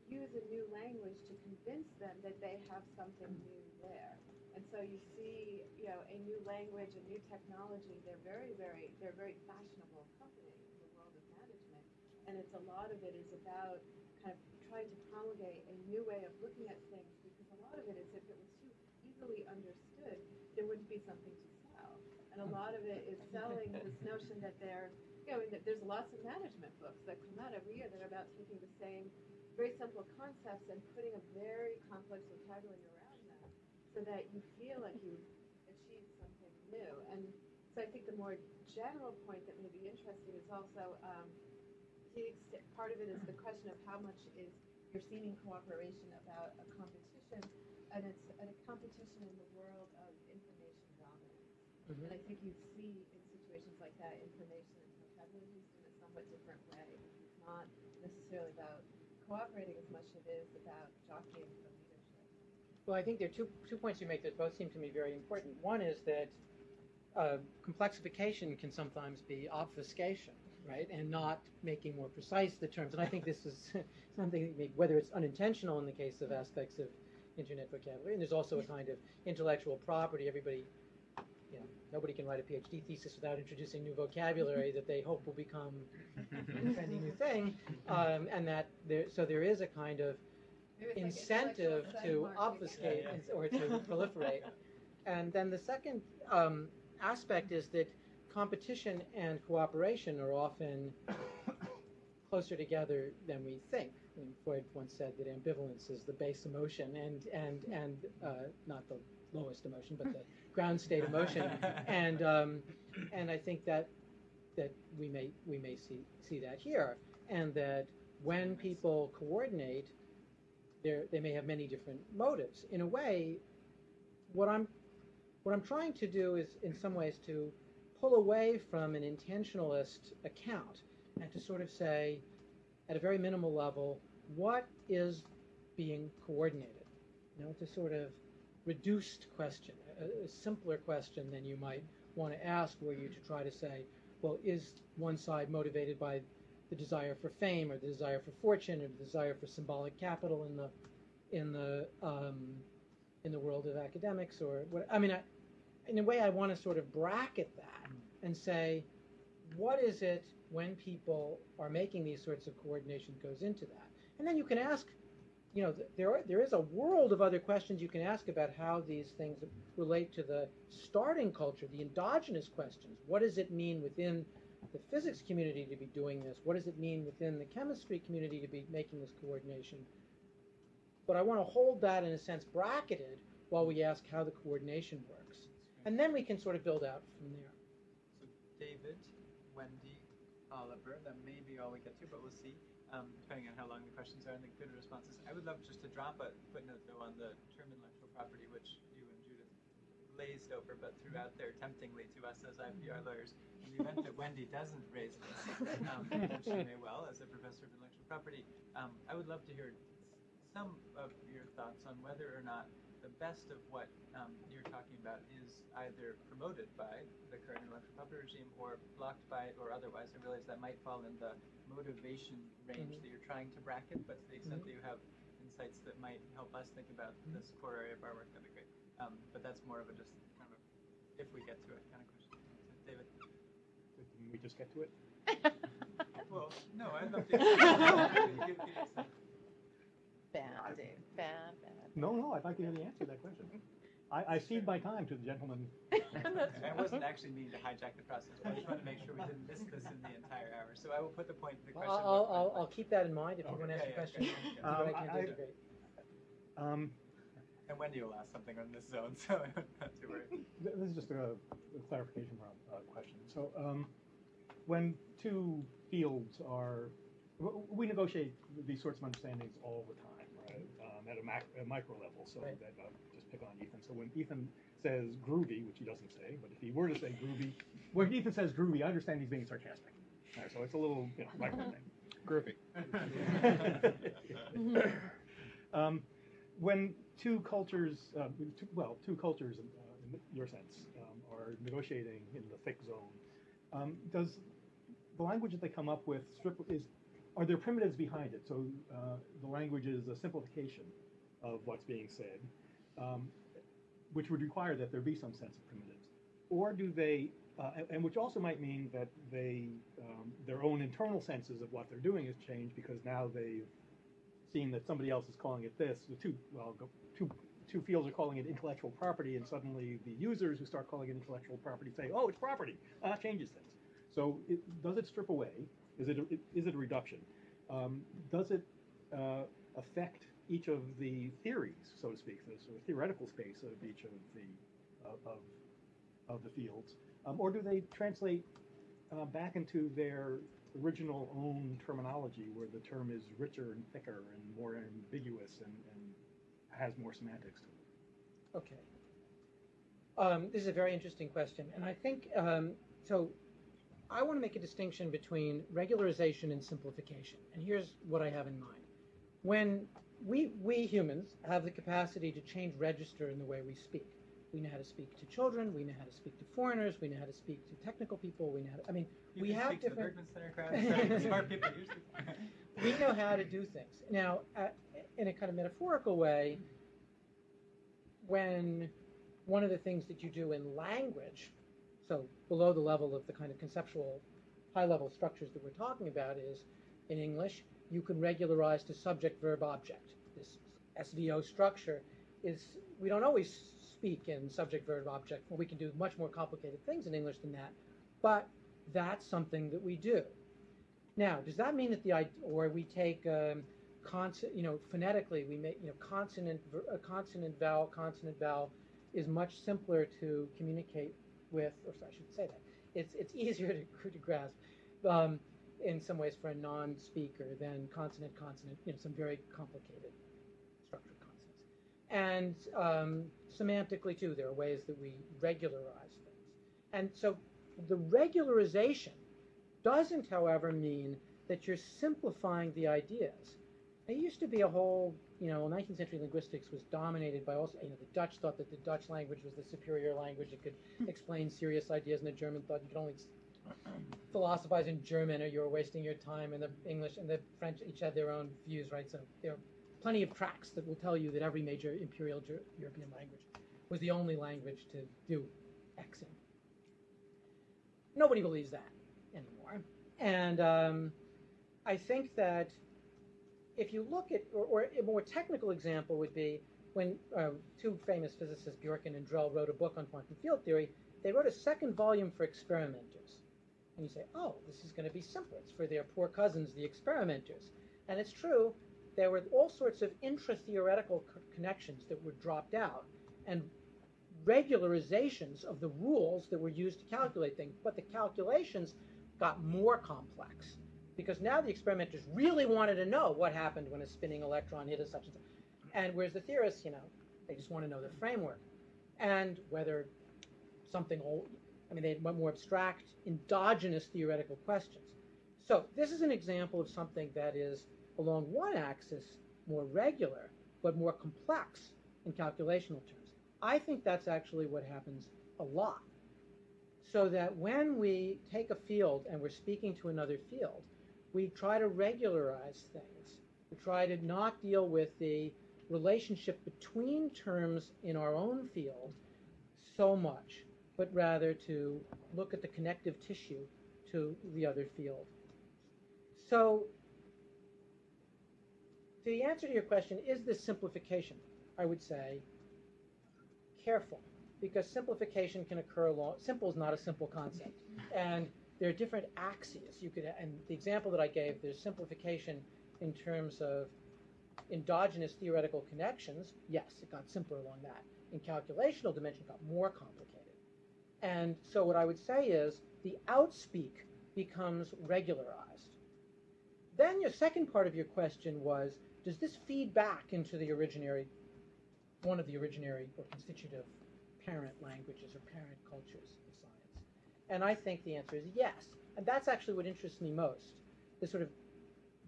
use a new language to convince them that they have something new there. And so you see, you know, a new language, a new technology, they're very, very, they're very fashionable company in the world of management. And it's a lot of it is about kind of trying to promulgate a new way of looking at things because a lot of it is if it was too easily understood, there wouldn't be something to sell. And a lot of it is selling this notion that they're, know, that there's lots of management books that come out every year that are about taking the same very simple concepts and putting a very complex vocabulary around them so that you feel like you've achieved something new. And so I think the more general point that may be interesting is also um, to the extent, part of it is the question of how much is your seeming cooperation about a competition, and it's a competition in the world of information dominance. Mhm. And I think you see in situations like that, information in a somewhat different way. It's not necessarily about cooperating as much as it is about jockeying for leadership. Well, I think there are two, two points you make that both seem to me very important. One is that uh, complexification can sometimes be obfuscation, right, and not making more precise the terms. And I think this is something, whether it's unintentional in the case of aspects of internet vocabulary, and there's also a kind of intellectual property. Everybody, nobody can write a PhD thesis without introducing new vocabulary that they hope will become a trendy new thing, um, and that there, so there is a kind of Maybe it's like incentive to obfuscate Yeah, and- or to proliferate. And then the second um, aspect is that competition and cooperation are often closer together than we think. I mean, Freud once said that ambivalence is the base emotion and and and uh, not the lowest emotion, but the ground state emotion. And um, and I think that that we may we may see see that here, and that when people coordinate, they they may have many different motives. In a way, what I'm what I'm trying to do is, in some ways, to pull away from an intentionalist account and to sort of say, at a very minimal level, what is being coordinated? You know, it's a sort of reduced question, a, simpler question than you might want to ask, were you to try to say, well, is one side motivated by the desire for fame or the desire for fortune or the desire for symbolic capital in the in the um, in the world of academics or what I mean I, in a way I want to sort of bracket that and say what is it when people are making these sorts of coordination goes into that? And then you can ask you know there are, there is a world of other questions you can ask about how these things relate to the starting culture the endogenous questions what does it mean within the physics community to be doing this? What does it mean within the chemistry community to be making this coordination? But I want to hold that in a sense bracketed while we ask how the coordination works. And then we can sort of build out from there. So David, Wendy, Oliver, that may be all we get to, but we'll see, um, depending on how long the questions are and the good responses. I would love just to drop a footnote though on the term intellectual property, which you and Judith glazed over, but threw out there temptingly to us as IPR lawyers. In the event that Wendy doesn't raise this, um, and she may well, as a professor of intellectual property, um, I would love to hear some of your thoughts on whether or not the best of what um, you're talking about is either promoted by the current intellectual property regime or blocked by it or otherwise. I realize that might fall in the motivation range Mhm. that you're trying to bracket, but to the extent that you have insights that might help us think about this core area of our work, that'd be great. Um, but that's more of a just kind of a, if we get to it kind of question. So, David. Didn't we just get to it? Well, no, I'd love to. give- give you some- Bad, Dave. Bad, bad. No, no, I'd like to hear the answer to that question. I, I cede my time to the gentleman. I wasn't actually meaning to hijack the process, but I just wanted to make sure we didn't miss this in the entire hour. So I will put the point, the I'll, question. I'll, I'll, I'll keep that in mind if you Okay, want to ask a question. yeah, See yeah. I Um, can I- do. Um, And Wendy will ask something on this zone, so not to worry. th- this is just a, a clarification from a question. So, um, when two fields are, w- we negotiate these sorts of understandings all the time, right? Um, at a, mac, a micro level. So Right. that uh, just pick on Ethan. So when Ethan says groovy, which he doesn't say, but if he were to say groovy, when Ethan says groovy, I understand he's being sarcastic. All right, so it's a little, you know, micro thing. Groovy. um, when two cultures, uh, two, well, two cultures, uh, in your sense, um, are negotiating in the thick zone, um, does the language that they come up with strip is are there primitives behind it? So uh, the language is a simplification of what's being said, um, which would require that there be some sense of primitives, or do they? Uh, and, which also might mean that they, um, their own internal senses of what they're doing has changed because now they've seen that somebody else is calling it this. The two, well, two, two fields are calling it intellectual property, and suddenly the users who start calling it intellectual property say, "Oh, it's property." That changes things. So, it, does it strip away? Is it a, is it a reduction? Um, does it uh, affect each of the theories, so to speak, the sort of theoretical space of each of the of of, of the fields, um, or do they translate uh, back into their original own terminology where the term is richer and thicker and more ambiguous and, and has more semantics to it. Okay. Um, this is a very interesting question, and I think um, so. I want to make a distinction between regularization and simplification, and here's what I have in mind. When we we humans have the capacity to change register in the way we speak, We know how to speak to children. We know how to speak to foreigners. We know how to speak to technical people. We know how to, I mean, You we have speak to the different- Center crowd, smart people usually. we know how to do things. Now, uh, in a kind of metaphorical way, when one of the things that you do in language, so below the level of the kind of conceptual high level structures that we're talking about, is in English, you can regularize to subject verb object. This SVO structure is, we don't always speak in subject verb object. We can do much more complicated things in English than that, but that's something that we do. Now, does that mean that the or we take um, consonant, you know, phonetically we make you know consonant a consonant vowel consonant vowel is much simpler to communicate with, or sorry, I shouldn't say that it's it's easier to, to grasp um, in some ways for a non-speaker than consonant consonant, you know, some very complicated structured consonants. And um, semantically too, there are ways that we regularize things, and so the regularization doesn't, however, mean that you're simplifying the ideas. There used to be a whole, you know, 19th century linguistics was dominated by also, you know, the Dutch thought that the Dutch language was the superior language. It could explain serious ideas, and the German thought you could only philosophize in German or you were wasting your time. And the English and the French each had their own views, right? So there are plenty of tracks that will tell you that every major imperial Ger- European language was the only language to do X in. Nobody believes that anymore. And um, I think that if you look at, or, or a more technical example would be when uh, two famous physicists, Bjorken and Drell, wrote a book on quantum field theory, they wrote a second volume for experimenters. And you say, oh, this is going to be simpler. It's for their poor cousins, the experimenters. And it's true, there were all sorts of intra-theoretical co- connections that were dropped out and regularizations of the rules that were used to calculate things. But the calculations got more complex because now the experimenters really wanted to know what happened when a spinning electron hit a such. And whereas the theorists, you know, they just want to know the framework and whether something old, I mean, they had more abstract, endogenous theoretical questions. So this is an example of something that is along one axis more regular, but more complex in calculational terms. I think that's actually what happens a lot. So that when we take a field and we're speaking to another field, we try to regularize things. We try to not deal with the relationship between terms in our own field so much, but rather to look at the connective tissue to the other field. So, the answer to your question is this simplification? I would say careful, because simplification can occur along. Simple is not a simple concept, and there are different axes. You could, and the example that I gave, there's simplification in terms of endogenous theoretical connections. Yes, it got simpler along that. In calculational dimension, it got more complicated. And so what I would say is the outspeak becomes regularized. Then your second part of your question was, does this feed back into the originary, one of the originary or constitutive parent languages or parent cultures? And I think the answer is yes. And that's actually what interests me most. The sort of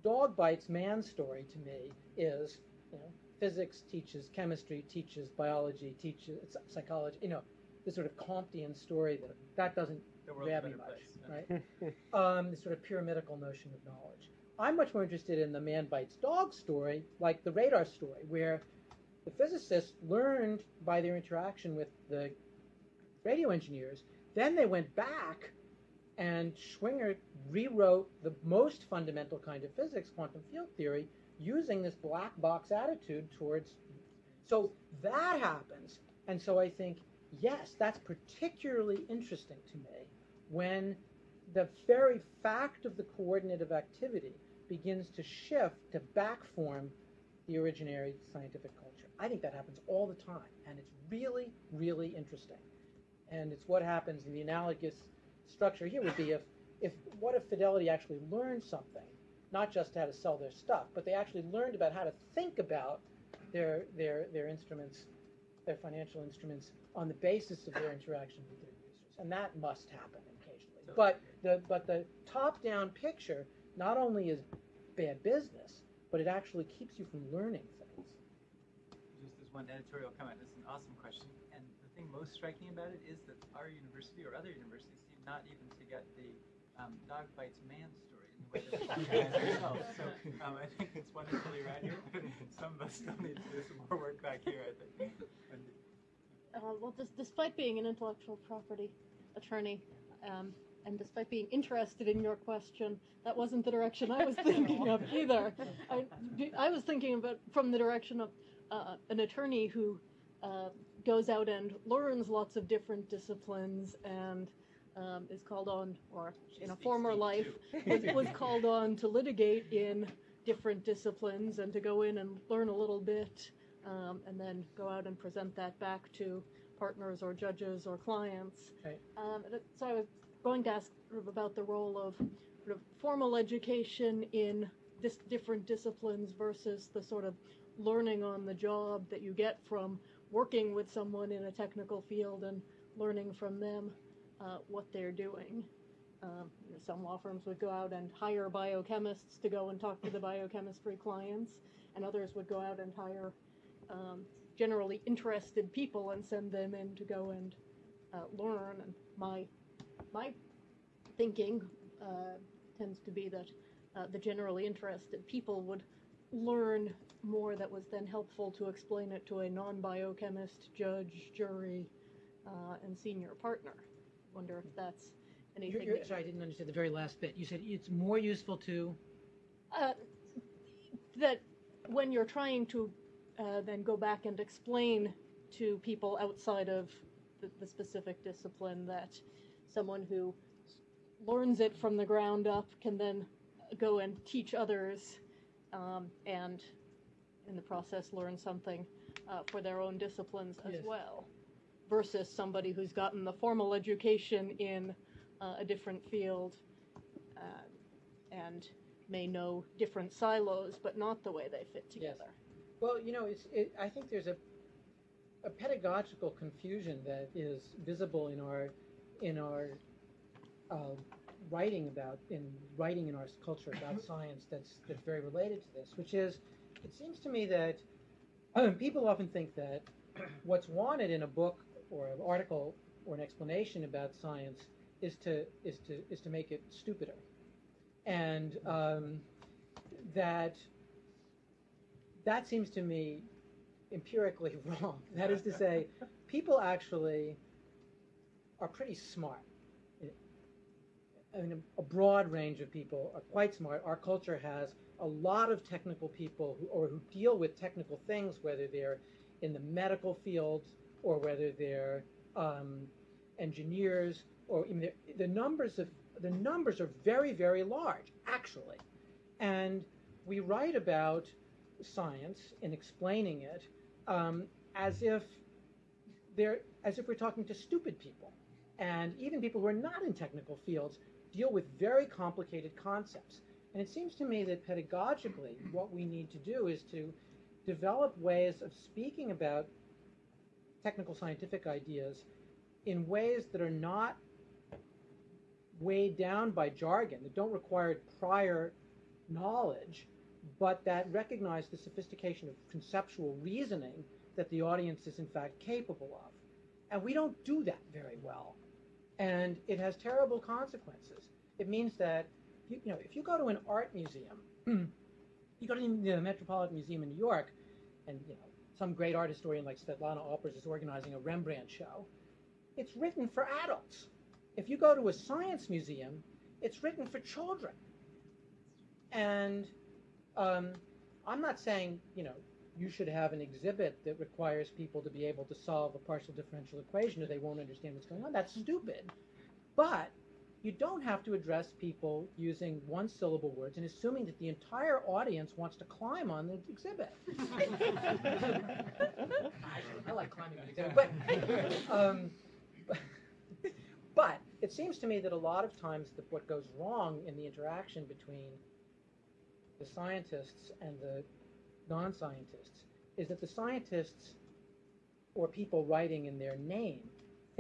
dog bites man story to me is, you know, physics teaches chemistry, teaches biology, teaches psychology, you know, the sort of Comtean story that that doesn't The grab me much, place. right? um, the sort of pyramidical notion of knowledge. I'm much more interested in the man bites dog story, like the radar story, where the physicists learned by their interaction with the radio engineers. Then they went back, and Schwinger rewrote the most fundamental kind of physics, quantum field theory, using this black box attitude towards. So that happens, and so I think yes, that's particularly interesting to me when the very fact of the coordinate of activity begins to shift to backform the originary scientific culture. I think that happens all the time, and it's really, really interesting. And it's what happens in the analogous structure here would be if, if what if Fidelity actually learned something, not just how to sell their stuff, but they actually learned about how to think about their their their instruments, their financial instruments, on the basis of their interaction with their users, and that must happen occasionally. But the but the top-down picture not only is bad business, but it actually keeps you from learning one editorial comment, This is an awesome question. And the thing most striking about it is that our university or other universities seem not even to get the um, dog bites man story in the way that we organize ourselves. So um, I think it's wonderfully around here, some of us still need to do some more work back here, I think. Uh, well, des- despite being an intellectual property attorney, um, and despite being interested in your question, that wasn't the direction I was thinking of either. I, I was thinking about from the direction of uh, an attorney who uh, goes out and learns lots of different disciplines and um, is called on, or She in a former life, was, was called on to litigate in different disciplines and to go in and learn a little bit um, and then go out and present that back to partners or judges or clients. Right. Um, so I was going to ask about the role of sort of formal education in dis- different disciplines versus the sort of learning on the job that you get from working with someone in a technical field and learning from them uh, what they're doing. Um, you know, some law firms would go out and hire biochemists to go and talk to the biochemistry clients, and others would go out and hire um, generally interested people and send them in to go and uh, learn. And my my thinking uh, tends to be that uh, the generally interested people would learn more that was then helpful to explain it to a non-biochemist, judge, jury, uh, and senior partner. Wonder if that's You're, anything. you're, that- sorry, I didn't understand the very last bit. You said it's more useful to. uh, that when you're trying to uh, then go back and explain to people outside of the, the specific discipline that someone who learns it from the ground up can then go and teach others um, and in the process learn something uh, for their own disciplines as Yes. well versus somebody who's gotten the formal education in uh, a different field uh, and may know different silos, but not the way they fit Yes. together. Well, you know, it's. It, I think there's a a pedagogical confusion that is visible in our in our uh, writing about in writing in our culture about science that's that's very related to this, which is, it seems to me that um, people often think that what's wanted in a book or an article or an explanation about science is to is to is to make it stupider, and um, that that seems to me empirically wrong. That is to say, people actually are pretty smart. I mean, a broad range of people are quite smart. Our culture has a lot of technical people who, or who deal with technical things, whether they're in the medical field or whether they're um, engineers, or the, numbers of the numbers are very, very large, actually. And we write about science in explaining it um, as if they're as if we're talking to stupid people, and even people who are not in technical fields deal with very complicated concepts. And it seems to me that pedagogically, what we need to do is to develop ways of speaking about technical scientific ideas in ways that are not weighed down by jargon, that don't require prior knowledge, but that recognize the sophistication of conceptual reasoning that the audience is in fact capable of. And we don't do that very well. And it has terrible consequences. It means that, you, you know, if you go to an art museum, you go to the Metropolitan Museum in New York, and you know, some great art historian like Svetlana Alpers is organizing a Rembrandt show. It's written for adults. If you go to a science museum, it's written for children. And um, I'm not saying, you know, you should have an exhibit that requires people to be able to solve a partial differential equation or they won't understand what's going on. That's stupid. But you don't have to address people using one syllable words and assuming that the entire audience wants to climb on the exhibit. I, I like climbing on the exhibit. But, um, but it seems to me that a lot of times that what goes wrong in the interaction between the scientists and the non-scientists is that the scientists or people writing in their name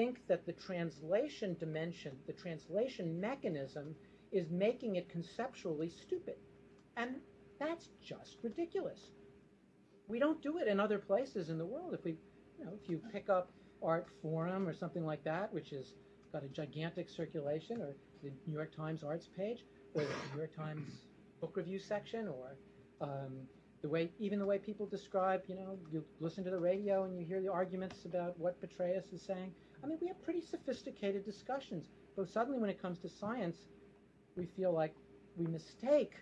think that the translation dimension, the translation mechanism is making it conceptually stupid. And that's just ridiculous. We don't do it in other places in the world. If we, you know, if you pick up Art Forum or something like that, which has got a gigantic circulation, or the New York Times Arts page, or the New York Times book review section, or um, the way, even the way people describe, you know, you listen to the radio and you hear the arguments about what Petraeus is saying. I mean, we have pretty sophisticated discussions, but suddenly when it comes to science, we feel like we mistake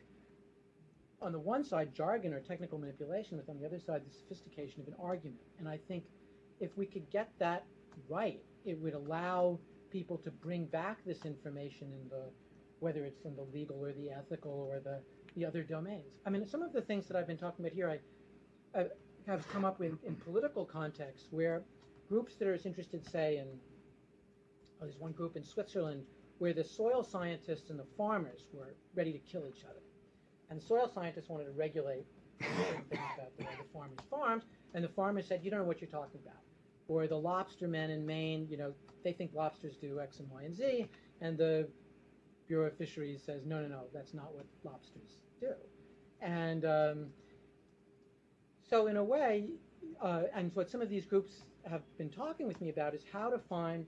on the one side jargon or technical manipulation with on the other side the sophistication of an argument. And i think if we could get that right it would allow people to bring back this information in the whether it's in the legal or the ethical or the the other domains. I mean some of the things that i've been talking about here i, I have come up with in political contexts where groups that are interested say in oh, there's one group in switzerland where the soil scientists and the farmers were ready to kill each other and the soil scientists wanted to regulate things about the way the farmers farmed, and the farmers said, "You don't know what you're talking about." Or the lobster men in Maine, you know, they think lobsters do X and Y and Z, and the Bureau of Fisheries says, "No, no, no, that's not what lobsters do." And um, so, in a way, uh, and what some of these groups have been talking with me about is how to find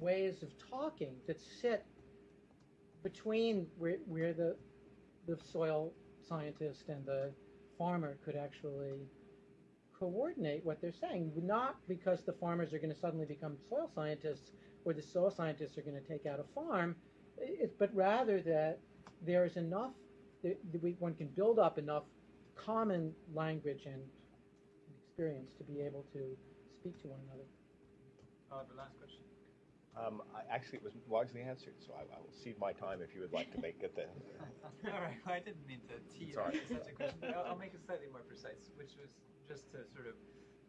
ways of talking that sit between where, where the the soil scientist and the farmer could actually coordinate what they're saying. Not because the farmers are going to suddenly become soil scientists or the soil scientists are going to take out a farm, it, but rather that there is enough, that we, one can build up enough common language and experience to be able to speak to one another. Oliver, last question. Um, I, actually, it was largely answered, so I, I will cede my time if you would like to make it the. All right. Well, I didn't mean to tee It's all right. such a question. I'll, I'll make it slightly more precise, which was just to sort of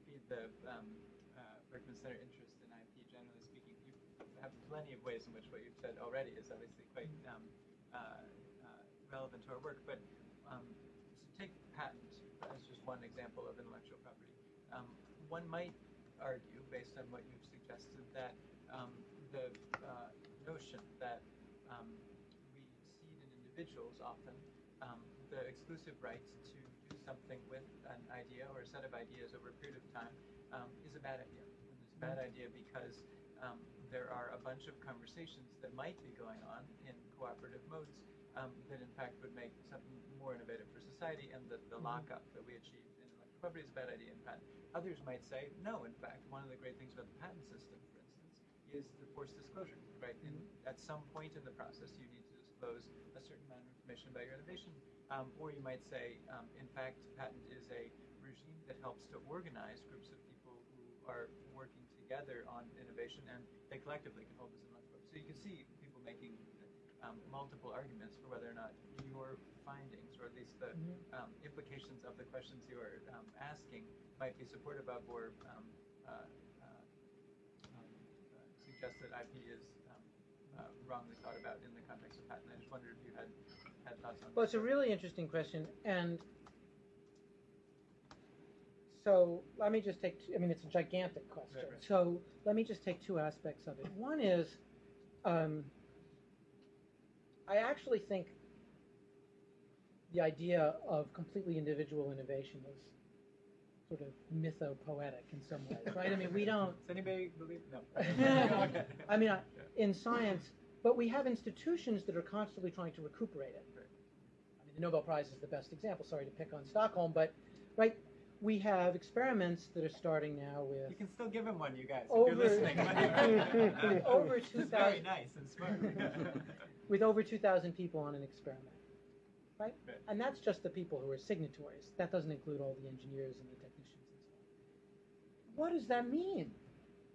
feed the um, uh, Berkman Center interest in IP. Generally speaking, you have plenty of ways in which what you've said already is obviously quite um, uh, uh, relevant to our work. But um, to take patent as just one example of intellectual property, um, one might argue, based on what you've suggested, that um, the uh, notion that um, we cede in individuals often um, the exclusive rights to do something with an idea or a set of ideas over a period of time um, is a bad idea. And it's a bad idea because um, there are a bunch of conversations that might be going on in cooperative modes um, that in fact would make something more innovative for society and that the lockup that we achieve in property is a bad idea in patent. Others might say, no, in fact, one of the great things about the patent system, for instance, is the forced disclosure, right? In, at some point in the process, you need to disclose a certain amount of information about your innovation. Um, or you might say, um, in fact, patent is a regime that helps to organize groups of people who are working together on innovation, and they collectively can hold this intellectual property. So you can see people making um, multiple arguments for whether or not your findings, or at least the um, implications of the questions you are um, asking, might be supportive of or um, uh, uh, um, uh, suggest that IP is um, uh, wrongly thought about in the context of patent. I just wondered if you had had thoughts on. Well, it's a really interesting question, and so let me just take. Two, I mean, it's a gigantic question. Right, right. So let me just take two aspects of it. One is, um, I actually think the idea of completely individual innovation is sort of mythopoetic in some ways, right? I mean, we don't. Does anybody believe? No. I mean, I, in science, but we have institutions that are constantly trying to recuperate it. I mean, the Nobel Prize is the best example. Sorry to pick on Stockholm, but right, we have experiments that are starting now with You can still give him one, you guys. Over- if you're listening. Over 2,000 very nice and smart. with over 2,000 people on an experiment, right? Right. And that's just the people who are signatories. That doesn't include all the engineers and the technicians and so on. What does that mean,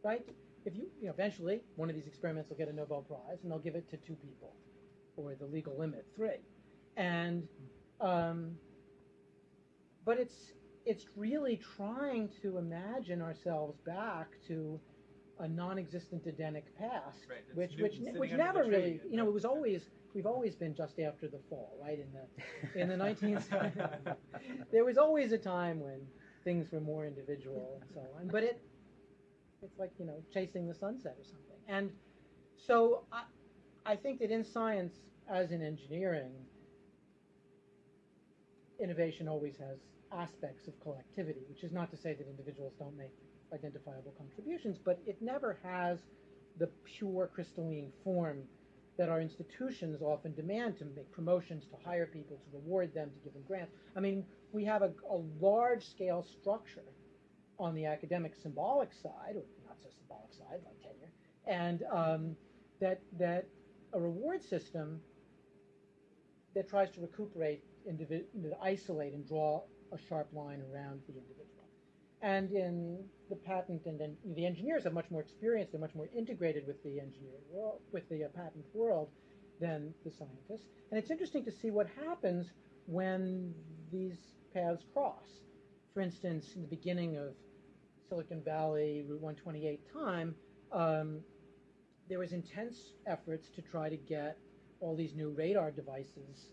right? If you, you know, eventually one of these experiments will get a Nobel Prize, and they'll give it to two people, or the legal limit three, and um, but it's it's really trying to imagine ourselves back to a non-existent Edenic past, Right, which which which never really, you know, it was always we've always been just after the fall, right? In the in the 19th, there was always a time when things were more individual and so on, but it it's like you know chasing the sunset or something. And so I I think that in science, as in engineering, innovation always has aspects of collectivity, which is not to say that individuals don't make identifiable contributions, but it never has the pure crystalline form that our institutions often demand to make promotions, to hire people, to reward them, to give them grants. I mean, we have a, a large scale structure on the academic symbolic side, or not so symbolic side, like tenure, and um, that that a reward system that tries to recuperate, individ- isolate and draw a sharp line around the individual. And in the patent and then the engineers have much more experience, they're much more integrated with the engineering world, with the uh, patent world than the scientists. And it's interesting to see what happens when these paths cross. For instance, in the beginning of Silicon Valley Route 128 time, um, there was intense efforts to try to get all these new radar devices,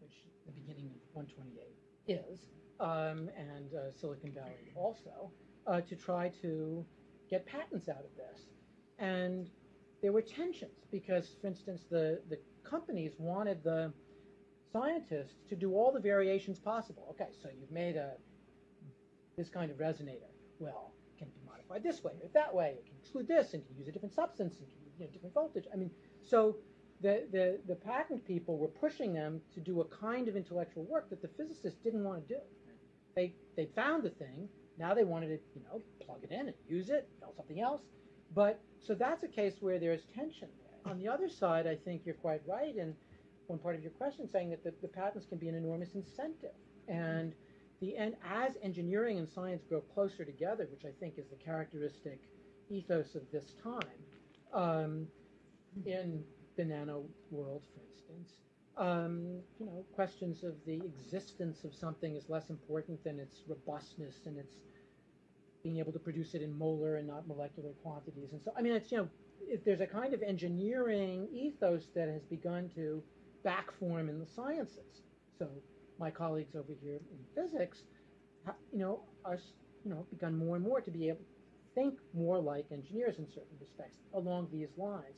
which the beginning of 128 is, um, and uh, Silicon Valley also, uh, to try to get patents out of this. And there were tensions because, for instance, the, the companies wanted the scientists to do all the variations possible. Okay, so you've made a this kind of resonator. Well, it can be modified this way or that way. It can exclude this and can use a different substance and can you know, different voltage. I mean, so the, the, the patent people were pushing them to do a kind of intellectual work that the physicists didn't want to do. They, they found the thing, now they wanted to, you know, plug it in and use it, build something else. But, so that's a case where there's tension. On the other side, I think you're quite right in one part of your question saying that the, the patents can be an enormous incentive. And the and as engineering and science grow closer together, which I think is the characteristic ethos of this time, um, in the nano world, for instance, um, you know, questions of the existence of something is less important than its robustness and its being able to produce it in molar and not molecular quantities. And so, I mean, it's, you know, if there's a kind of engineering ethos that has begun to back form in the sciences. So my colleagues over here in physics, you know, are, you know, begun more and more to be able to think more like engineers in certain respects along these lines.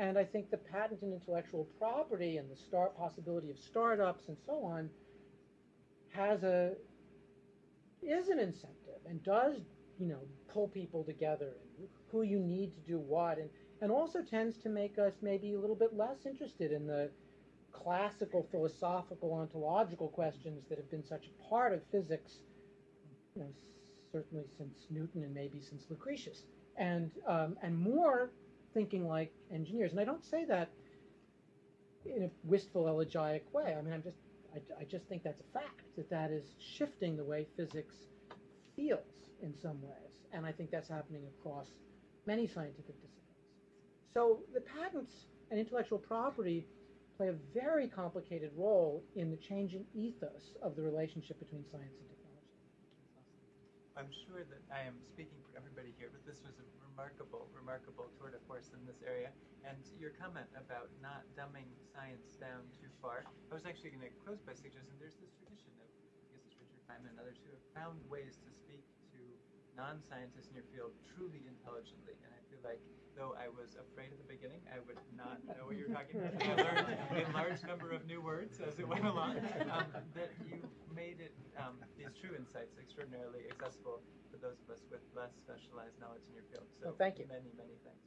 And I think the patent and intellectual property and the start possibility of startups and so on has a is an incentive and does you know pull people together and who you need to do what. And and also tends to make us maybe a little bit less interested in the classical philosophical ontological questions that have been such a part of physics you know certainly since Newton and maybe since Lucretius. And um, and more thinking like engineers. And I don't say that in a wistful, elegiac way. I mean, I'm just, I, I just think that's a fact that that is shifting the way physics feels in some ways. And I think that's happening across many scientific disciplines. So the patents and intellectual property play a very complicated role in the changing ethos of the relationship between science and technology. I'm sure that I am speaking for everybody here, but this was a remarkable, remarkable tour de force in this area. And your comment about not dumbing science down too far, I was actually going to close by suggesting there's this tradition of, I guess it's Richard Feynman and others who have found ways to speak non-scientists in your field truly intelligently. And I feel like though I was afraid at the beginning, I would not know what you were talking about. I learned a large number of new words as it went along. Um, that you made it um, these true insights extraordinarily accessible for those of us with less specialized knowledge in your field. So Well, thank you. Many, many thanks.